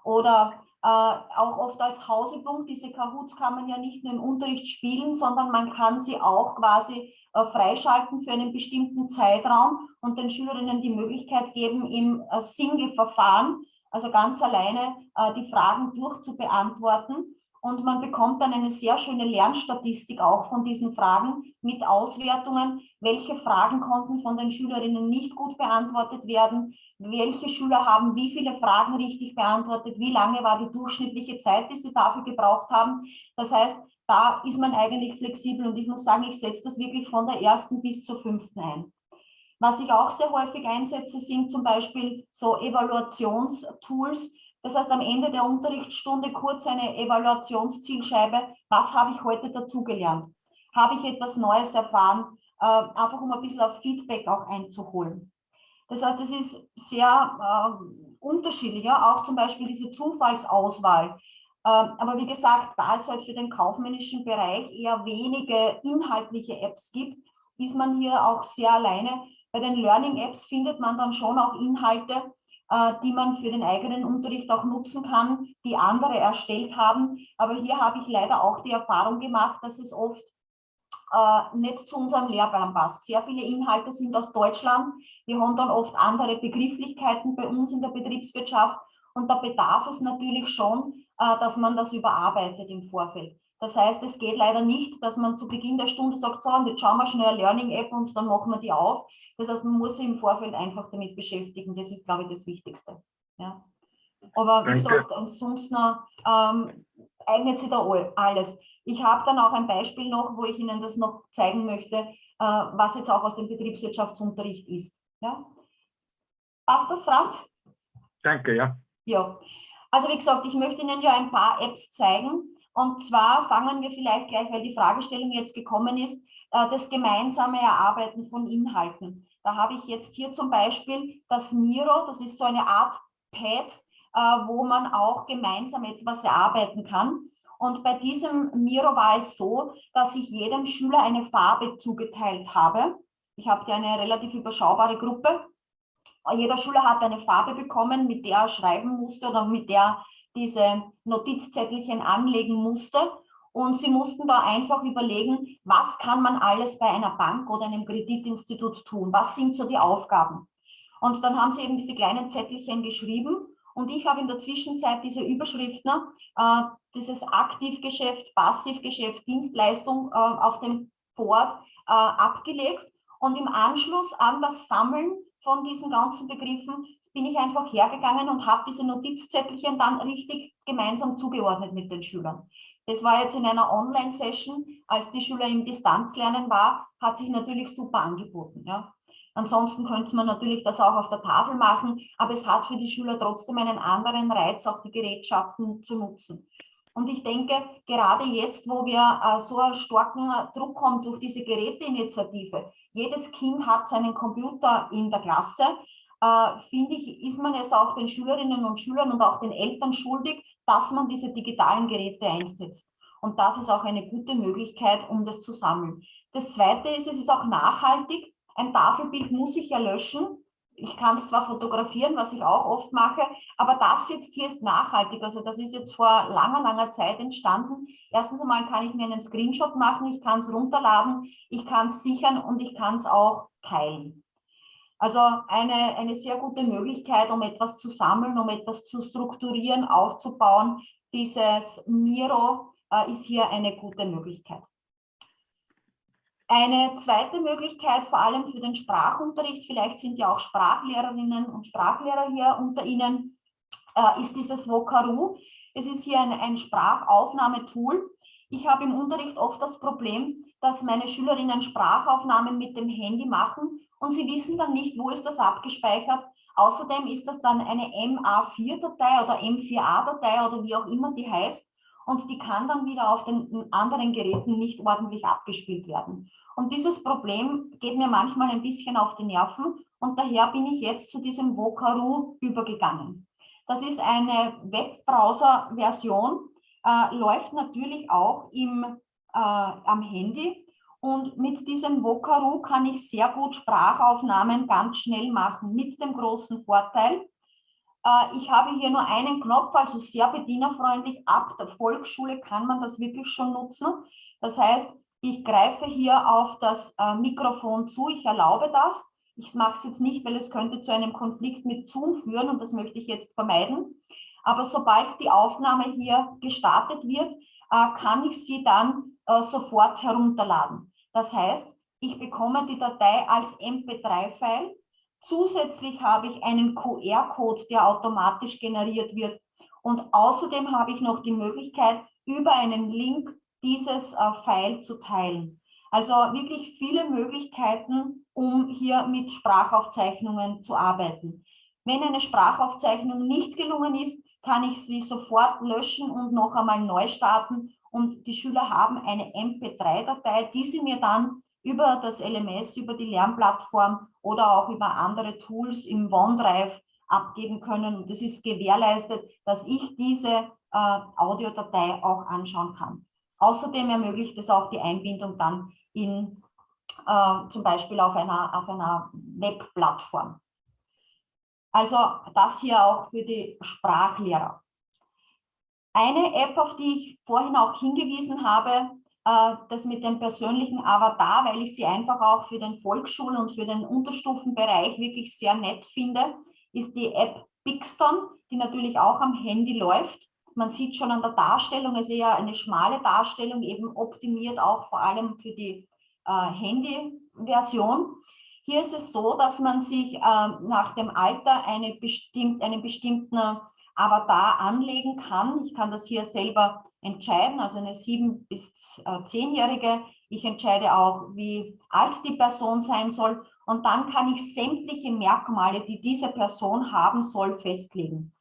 Oder äh, auch oft als Hausübung, diese Kahoots kann man ja nicht nur im Unterricht spielen, sondern man kann sie auch quasi äh, freischalten für einen bestimmten Zeitraum und den Schülerinnen die Möglichkeit geben, im äh, Single-Verfahren, also ganz alleine, äh, die Fragen durchzubeantworten. Und man bekommt dann eine sehr schöne Lernstatistik auch von diesen Fragen mit Auswertungen, welche Fragen konnten von den Schülerinnen nicht gut beantwortet werden, welche Schüler haben wie viele Fragen richtig beantwortet, wie lange war die durchschnittliche Zeit, die sie dafür gebraucht haben. Das heißt, da ist man eigentlich flexibel und ich muss sagen, ich setze das wirklich von der ersten bis zur fünften ein. Was ich auch sehr häufig einsetze, sind zum Beispiel so Evaluationstools, das heißt, am Ende der Unterrichtsstunde kurz eine Evaluationszielscheibe. Was habe ich heute dazugelernt? Habe ich etwas Neues erfahren? Äh, einfach um ein bisschen auf Feedback auch einzuholen. Das heißt, es ist sehr äh, unterschiedlich, ja? auch zum Beispiel diese Zufallsauswahl. Äh, aber wie gesagt, da es halt für den kaufmännischen Bereich eher wenige inhaltliche Apps gibt, ist man hier auch sehr alleine. Bei den Learning-Apps findet man dann schon auch Inhalte, äh, die man für den eigenen Unterricht auch nutzen kann, die andere erstellt haben. Aber hier habe ich leider auch die Erfahrung gemacht, dass es oft äh, nicht zu unserem Lehrplan passt. Sehr viele Inhalte sind aus Deutschland. Wir haben dann oft andere Begrifflichkeiten bei uns in der Betriebswirtschaft. Und da bedarf es natürlich schon, äh, dass man das überarbeitet im Vorfeld. Das heißt, es geht leider nicht, dass man zu Beginn der Stunde sagt, so, und jetzt schauen wir schnell eine Learning-App und dann machen wir die auf. Das heißt, man muss sich im Vorfeld einfach damit beschäftigen. Das ist, glaube ich, das Wichtigste. Ja. Aber wie gesagt, ansonsten ähm, eignet sich da alles. Ich habe dann auch ein Beispiel noch, wo ich Ihnen das noch zeigen möchte, äh, was jetzt auch aus dem Betriebswirtschaftsunterricht ist. Ja. Passt das, Franz? Danke, ja. Ja. Also wie gesagt, ich möchte Ihnen ja ein paar Apps zeigen, und zwar fangen wir vielleicht gleich, weil die Fragestellung jetzt gekommen ist, äh, das gemeinsame Erarbeiten von Inhalten. Da habe ich jetzt hier zum Beispiel das Miro, das ist so eine Art Pad, äh, wo man auch gemeinsam etwas erarbeiten kann. Und bei diesem Miro war es so, dass ich jedem Schüler eine Farbe zugeteilt habe. Ich habe eine relativ überschaubare Gruppe. Jeder Schüler hat eine Farbe bekommen, mit der er schreiben musste oder mit der diese Notizzettelchen anlegen musste. Und sie mussten da einfach überlegen, was kann man alles bei einer Bank oder einem Kreditinstitut tun? Was sind so die Aufgaben? Und dann haben sie eben diese kleinen Zettelchen geschrieben. Und ich habe in der Zwischenzeit diese Überschriften, äh, dieses Aktivgeschäft, Passivgeschäft, Dienstleistung äh, auf dem Board äh, abgelegt. Und im Anschluss an das Sammeln von diesen ganzen Begriffen bin ich einfach hergegangen und habe diese Notizzettelchen dann richtig gemeinsam zugeordnet mit den Schülern. Das war jetzt in einer Online-Session, als die Schüler im Distanzlernen war, hat sich natürlich super angeboten. Ja. Ansonsten könnte man natürlich das auch auf der Tafel machen, aber es hat für die Schüler trotzdem einen anderen Reiz, auch die Gerätschaften zu nutzen. Und ich denke, gerade jetzt, wo wir äh, so einen starken Druck haben durch diese Geräteinitiative, jedes Kind hat seinen Computer in der Klasse, äh, finde ich, ist man es auch den Schülerinnen und Schülern und auch den Eltern schuldig, dass man diese digitalen Geräte einsetzt. Und das ist auch eine gute Möglichkeit, um das zu sammeln. Das Zweite ist, es ist auch nachhaltig. Ein Tafelbild muss ich ja löschen. ich kann es zwar fotografieren, was ich auch oft mache, aber das jetzt hier ist nachhaltig. Also das ist jetzt vor langer, langer Zeit entstanden. Erstens einmal kann ich mir einen Screenshot machen, ich kann es runterladen, ich kann es sichern und ich kann es auch teilen. Also eine, eine sehr gute Möglichkeit, um etwas zu sammeln, um etwas zu strukturieren, aufzubauen. Dieses Miro äh, ist hier eine gute Möglichkeit. Eine zweite Möglichkeit, vor allem für den Sprachunterricht, vielleicht sind ja auch Sprachlehrerinnen und Sprachlehrer hier unter Ihnen, äh, ist dieses Vokaru. Es ist hier ein, ein Sprachaufnahmetool. Ich habe im Unterricht oft das Problem, dass meine Schülerinnen Sprachaufnahmen mit dem Handy machen und sie wissen dann nicht, wo ist das abgespeichert. Außerdem ist das dann eine MA4-Datei oder M4A-Datei oder wie auch immer die heißt und die kann dann wieder auf den anderen Geräten nicht ordentlich abgespielt werden. Und dieses Problem geht mir manchmal ein bisschen auf die Nerven und daher bin ich jetzt zu diesem Vokaru übergegangen. Das ist eine Webbrowser-Version, äh, läuft natürlich auch im, äh, am Handy und mit diesem Vokaru kann ich sehr gut Sprachaufnahmen ganz schnell machen, mit dem großen Vorteil, ich habe hier nur einen Knopf, also sehr bedienerfreundlich. Ab der Volksschule kann man das wirklich schon nutzen. Das heißt, ich greife hier auf das äh, Mikrofon zu, ich erlaube das. Ich mache es jetzt nicht, weil es könnte zu einem Konflikt mit Zoom führen und das möchte ich jetzt vermeiden. Aber sobald die Aufnahme hier gestartet wird, äh, kann ich sie dann sofort herunterladen. Das heißt, ich bekomme die Datei als MP3-File Zusätzlich habe ich einen QR-Code, der automatisch generiert wird. Und außerdem habe ich noch die Möglichkeit, über einen Link dieses äh, File zu teilen. Also wirklich viele Möglichkeiten, um hier mit Sprachaufzeichnungen zu arbeiten. Wenn eine Sprachaufzeichnung nicht gelungen ist, kann ich sie sofort löschen und noch einmal neu starten. Und die Schüler haben eine MP3-Datei, die sie mir dann über das LMS, über die Lernplattform oder auch über andere Tools im OneDrive abgeben können. Und es ist gewährleistet, dass ich diese äh, Audiodatei auch anschauen kann. Außerdem ermöglicht es auch die Einbindung dann in äh, zum Beispiel auf einer, auf einer Webplattform. Also das hier auch für die Sprachlehrer. Eine App, auf die ich vorhin auch hingewiesen habe, das mit dem persönlichen Avatar, weil ich sie einfach auch für den Volksschul- und für den Unterstufenbereich wirklich sehr nett finde, ist die App Bixton, die natürlich auch am Handy läuft. Man sieht schon an der Darstellung, es ist eher eine schmale Darstellung, eben optimiert auch vor allem für die äh, Handy-Version. Hier ist es so, dass man sich äh, nach dem Alter eine bestimmt, einen bestimmten Avatar anlegen kann. Ich kann das hier selber entscheiden, also eine sieben- bis äh, zehnjährige. Ich entscheide auch, wie alt die Person sein soll. Und dann kann ich sämtliche Merkmale, die diese Person haben soll, festlegen.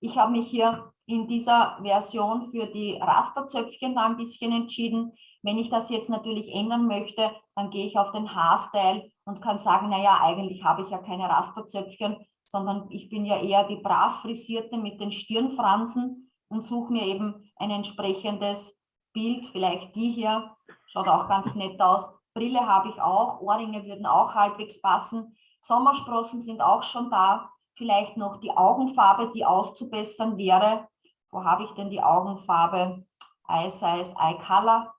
Ich habe mich hier in dieser Version für die Rasterzöpfchen da ein bisschen entschieden. Wenn ich das jetzt natürlich ändern möchte, dann gehe ich auf den Haarstyle und kann sagen, naja, eigentlich habe ich ja keine Rasterzöpfchen, sondern ich bin ja eher die brav frisierte mit den Stirnfransen und suche mir eben ein entsprechendes Bild, vielleicht die hier, schaut auch ganz nett aus. Brille habe ich auch, Ohrringe würden auch halbwegs passen. Sommersprossen sind auch schon da. Vielleicht noch die Augenfarbe, die auszubessern wäre. Wo habe ich denn die Augenfarbe? Eye Size, Eye Color.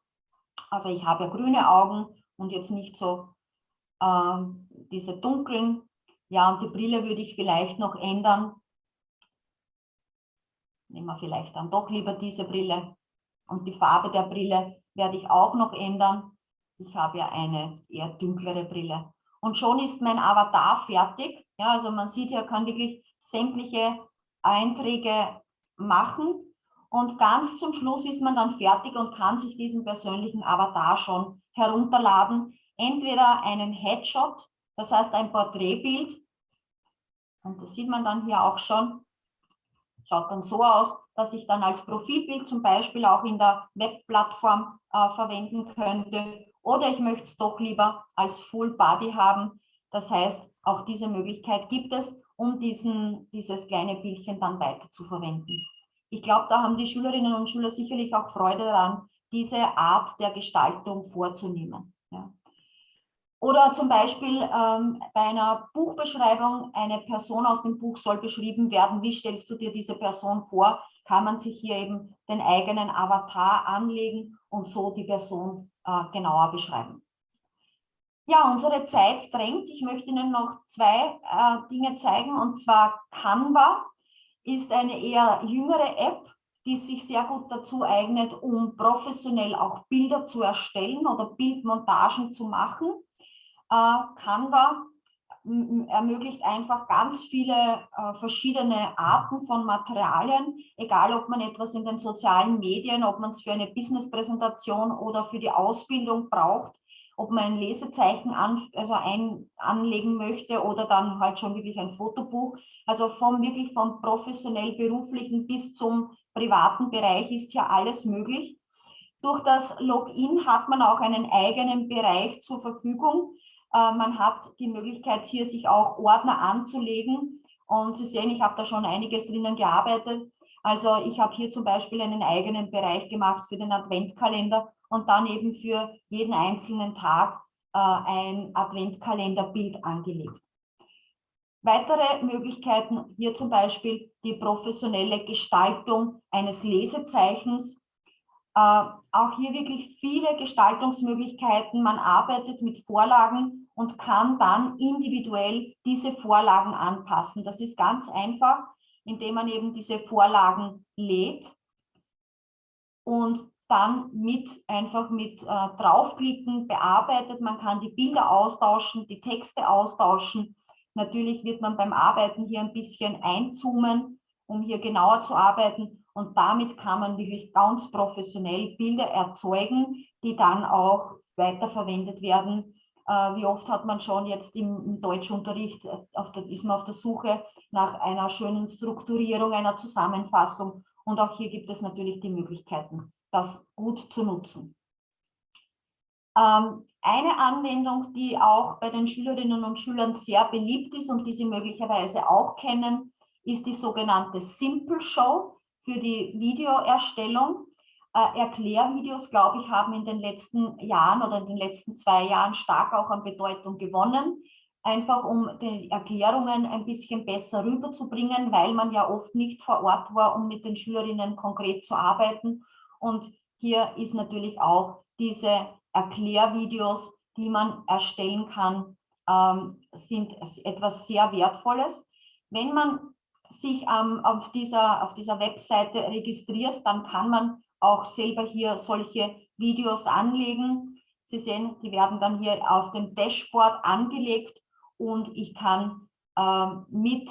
Also ich habe ja grüne Augen und jetzt nicht so äh, diese dunklen. Ja, und die Brille würde ich vielleicht noch ändern nehmen wir vielleicht dann doch lieber diese Brille. Und die Farbe der Brille werde ich auch noch ändern. Ich habe ja eine eher dunklere Brille. Und schon ist mein Avatar fertig. Ja, also man sieht, er kann wirklich sämtliche Einträge machen. Und ganz zum Schluss ist man dann fertig und kann sich diesen persönlichen Avatar schon herunterladen. Entweder einen Headshot, das heißt ein Porträtbild. Und das sieht man dann hier auch schon. Schaut dann so aus, dass ich dann als Profilbild zum Beispiel auch in der Webplattform äh, verwenden könnte. Oder ich möchte es doch lieber als Full Body haben. Das heißt, auch diese Möglichkeit gibt es, um diesen, dieses kleine Bildchen dann weiter zu verwenden. Ich glaube, da haben die Schülerinnen und Schüler sicherlich auch Freude daran, diese Art der Gestaltung vorzunehmen. Ja. Oder zum Beispiel ähm, bei einer Buchbeschreibung, eine Person aus dem Buch soll beschrieben werden. Wie stellst du dir diese Person vor? Kann man sich hier eben den eigenen Avatar anlegen und so die Person äh, genauer beschreiben. Ja, unsere Zeit drängt. Ich möchte Ihnen noch zwei äh, Dinge zeigen. Und zwar Canva ist eine eher jüngere App, die sich sehr gut dazu eignet, um professionell auch Bilder zu erstellen oder Bildmontagen zu machen. Äh, Canva ermöglicht einfach ganz viele äh, verschiedene Arten von Materialien, egal ob man etwas in den sozialen Medien, ob man es für eine Businesspräsentation oder für die Ausbildung braucht, ob man ein Lesezeichen an, also ein, anlegen möchte oder dann halt schon wirklich ein Fotobuch. Also vom wirklich vom professionell beruflichen bis zum privaten Bereich ist hier alles möglich. Durch das Login hat man auch einen eigenen Bereich zur Verfügung. Äh, man hat die Möglichkeit, hier sich auch Ordner anzulegen. Und Sie sehen, ich habe da schon einiges drinnen gearbeitet. Also ich habe hier zum Beispiel einen eigenen Bereich gemacht für den Adventkalender und dann eben für jeden einzelnen Tag äh, ein Adventkalenderbild angelegt. Weitere Möglichkeiten hier zum Beispiel die professionelle Gestaltung eines Lesezeichens. Äh, auch hier wirklich viele Gestaltungsmöglichkeiten. Man arbeitet mit Vorlagen und kann dann individuell diese Vorlagen anpassen. Das ist ganz einfach, indem man eben diese Vorlagen lädt und dann mit einfach mit äh, draufklicken bearbeitet. Man kann die Bilder austauschen, die Texte austauschen. Natürlich wird man beim Arbeiten hier ein bisschen einzoomen, um hier genauer zu arbeiten. Und damit kann man wirklich ganz professionell Bilder erzeugen, die dann auch weiterverwendet werden. Äh, wie oft hat man schon jetzt im, im Deutschunterricht, äh, der, ist man auf der Suche nach einer schönen Strukturierung, einer Zusammenfassung. Und auch hier gibt es natürlich die Möglichkeiten das gut zu nutzen. Ähm, eine Anwendung, die auch bei den Schülerinnen und Schülern sehr beliebt ist und die Sie möglicherweise auch kennen, ist die sogenannte Simple Show für die Videoerstellung. Äh, Erklärvideos, glaube ich, haben in den letzten Jahren oder in den letzten zwei Jahren stark auch an Bedeutung gewonnen, einfach um die Erklärungen ein bisschen besser rüberzubringen, weil man ja oft nicht vor Ort war, um mit den Schülerinnen konkret zu arbeiten und hier ist natürlich auch diese Erklärvideos, die man erstellen kann, ähm, sind etwas sehr Wertvolles. Wenn man sich ähm, auf, dieser, auf dieser Webseite registriert, dann kann man auch selber hier solche Videos anlegen. Sie sehen, die werden dann hier auf dem Dashboard angelegt und ich kann ähm, mit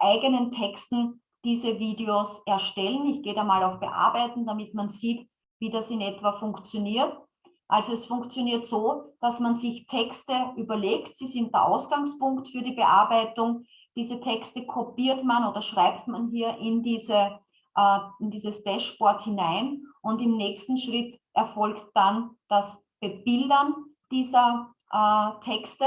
eigenen Texten diese Videos erstellen. Ich gehe da mal auf Bearbeiten, damit man sieht, wie das in etwa funktioniert. Also es funktioniert so, dass man sich Texte überlegt, sie sind der Ausgangspunkt für die Bearbeitung. Diese Texte kopiert man oder schreibt man hier in, diese, äh, in dieses Dashboard hinein und im nächsten Schritt erfolgt dann das Bebildern dieser äh, Texte.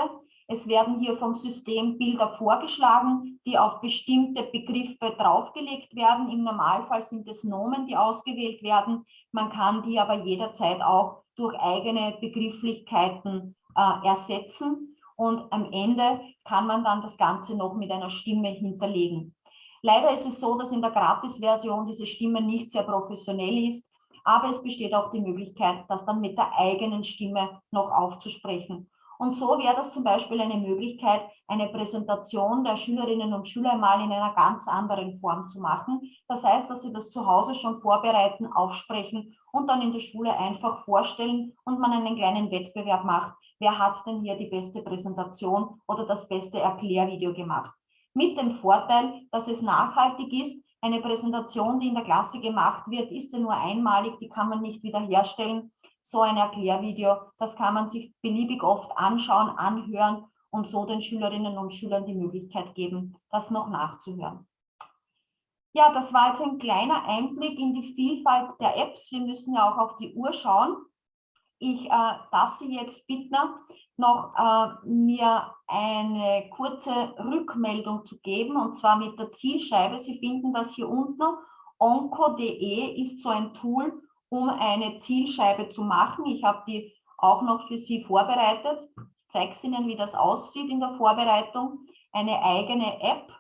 Es werden hier vom System Bilder vorgeschlagen, die auf bestimmte Begriffe draufgelegt werden. Im Normalfall sind es Nomen, die ausgewählt werden. Man kann die aber jederzeit auch durch eigene Begrifflichkeiten äh, ersetzen. Und am Ende kann man dann das Ganze noch mit einer Stimme hinterlegen. Leider ist es so, dass in der Gratis-Version diese Stimme nicht sehr professionell ist, aber es besteht auch die Möglichkeit, das dann mit der eigenen Stimme noch aufzusprechen. Und so wäre das zum Beispiel eine Möglichkeit, eine Präsentation der Schülerinnen und Schüler mal in einer ganz anderen Form zu machen. Das heißt, dass sie das zu Hause schon vorbereiten, aufsprechen und dann in der Schule einfach vorstellen und man einen kleinen Wettbewerb macht. Wer hat denn hier die beste Präsentation oder das beste Erklärvideo gemacht? Mit dem Vorteil, dass es nachhaltig ist. Eine Präsentation, die in der Klasse gemacht wird, ist ja nur einmalig, die kann man nicht wiederherstellen so ein Erklärvideo. Das kann man sich beliebig oft anschauen, anhören und so den Schülerinnen und Schülern die Möglichkeit geben, das noch nachzuhören. Ja, das war jetzt ein kleiner Einblick in die Vielfalt der Apps. Wir müssen ja auch auf die Uhr schauen. Ich äh, darf Sie jetzt bitten, noch äh, mir eine kurze Rückmeldung zu geben, und zwar mit der Zielscheibe. Sie finden das hier unten. onco.de ist so ein Tool, um eine Zielscheibe zu machen. Ich habe die auch noch für Sie vorbereitet. zeige es Ihnen, wie das aussieht in der Vorbereitung. Eine eigene App.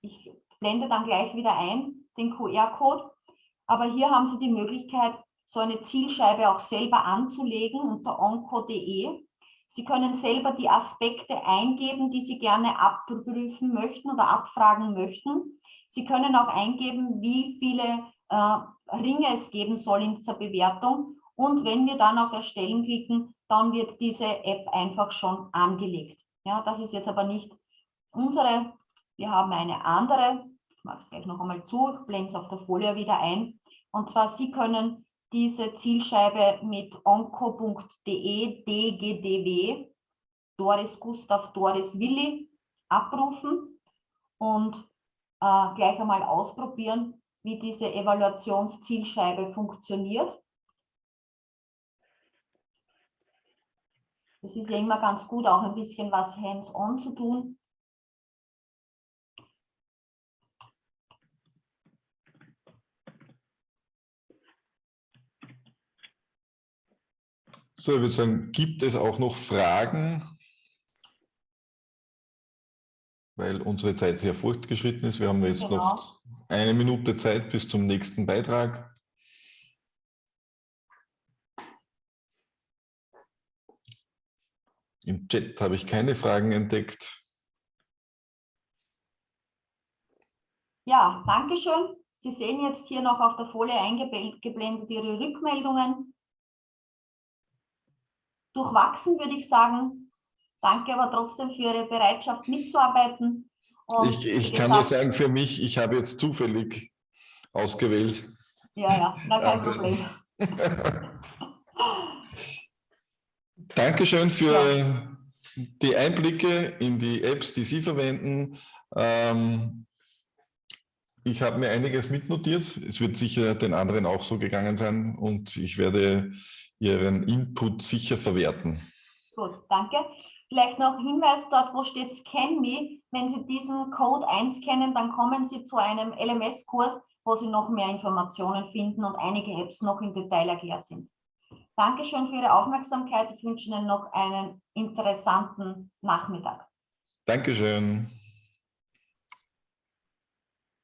Ich blende dann gleich wieder ein, den QR-Code. Aber hier haben Sie die Möglichkeit, so eine Zielscheibe auch selber anzulegen unter onco.de. Sie können selber die Aspekte eingeben, die Sie gerne abprüfen möchten oder abfragen möchten. Sie können auch eingeben, wie viele äh, Ringe es geben soll in dieser Bewertung. Und wenn wir dann auf Erstellen klicken, dann wird diese App einfach schon angelegt. Ja, das ist jetzt aber nicht unsere. Wir haben eine andere. Ich mache es gleich noch einmal zu, blende es auf der Folie wieder ein. Und zwar, Sie können diese Zielscheibe mit onco.de dgdw Doris Gustav Doris Willi abrufen und äh, gleich einmal ausprobieren, wie diese Evaluationszielscheibe funktioniert. Es ist ja immer ganz gut, auch ein bisschen was hands-on zu tun. So, ich würde sagen, gibt es auch noch Fragen? Weil unsere Zeit sehr fortgeschritten ist. Wir haben jetzt genau. noch eine Minute Zeit bis zum nächsten Beitrag. Im Chat habe ich keine Fragen entdeckt. Ja, danke schön. Sie sehen jetzt hier noch auf der Folie eingeblendet Ihre Rückmeldungen. Durchwachsen würde ich sagen. Danke aber trotzdem für Ihre Bereitschaft mitzuarbeiten. Und ich, ich kann nur sagen, für mich, ich habe jetzt zufällig ausgewählt. Ja, ja, na, kein Problem. *laughs* Dankeschön für ja. die Einblicke in die Apps, die Sie verwenden. Ähm, ich habe mir einiges mitnotiert. Es wird sicher den anderen auch so gegangen sein und ich werde Ihren Input sicher verwerten. Gut, danke. Vielleicht noch Hinweis dort, wo steht Scan Me. Wenn Sie diesen Code einscannen, dann kommen Sie zu einem LMS-Kurs, wo Sie noch mehr Informationen finden und einige Apps noch im Detail erklärt sind. Dankeschön für Ihre Aufmerksamkeit. Ich wünsche Ihnen noch einen interessanten Nachmittag. Dankeschön.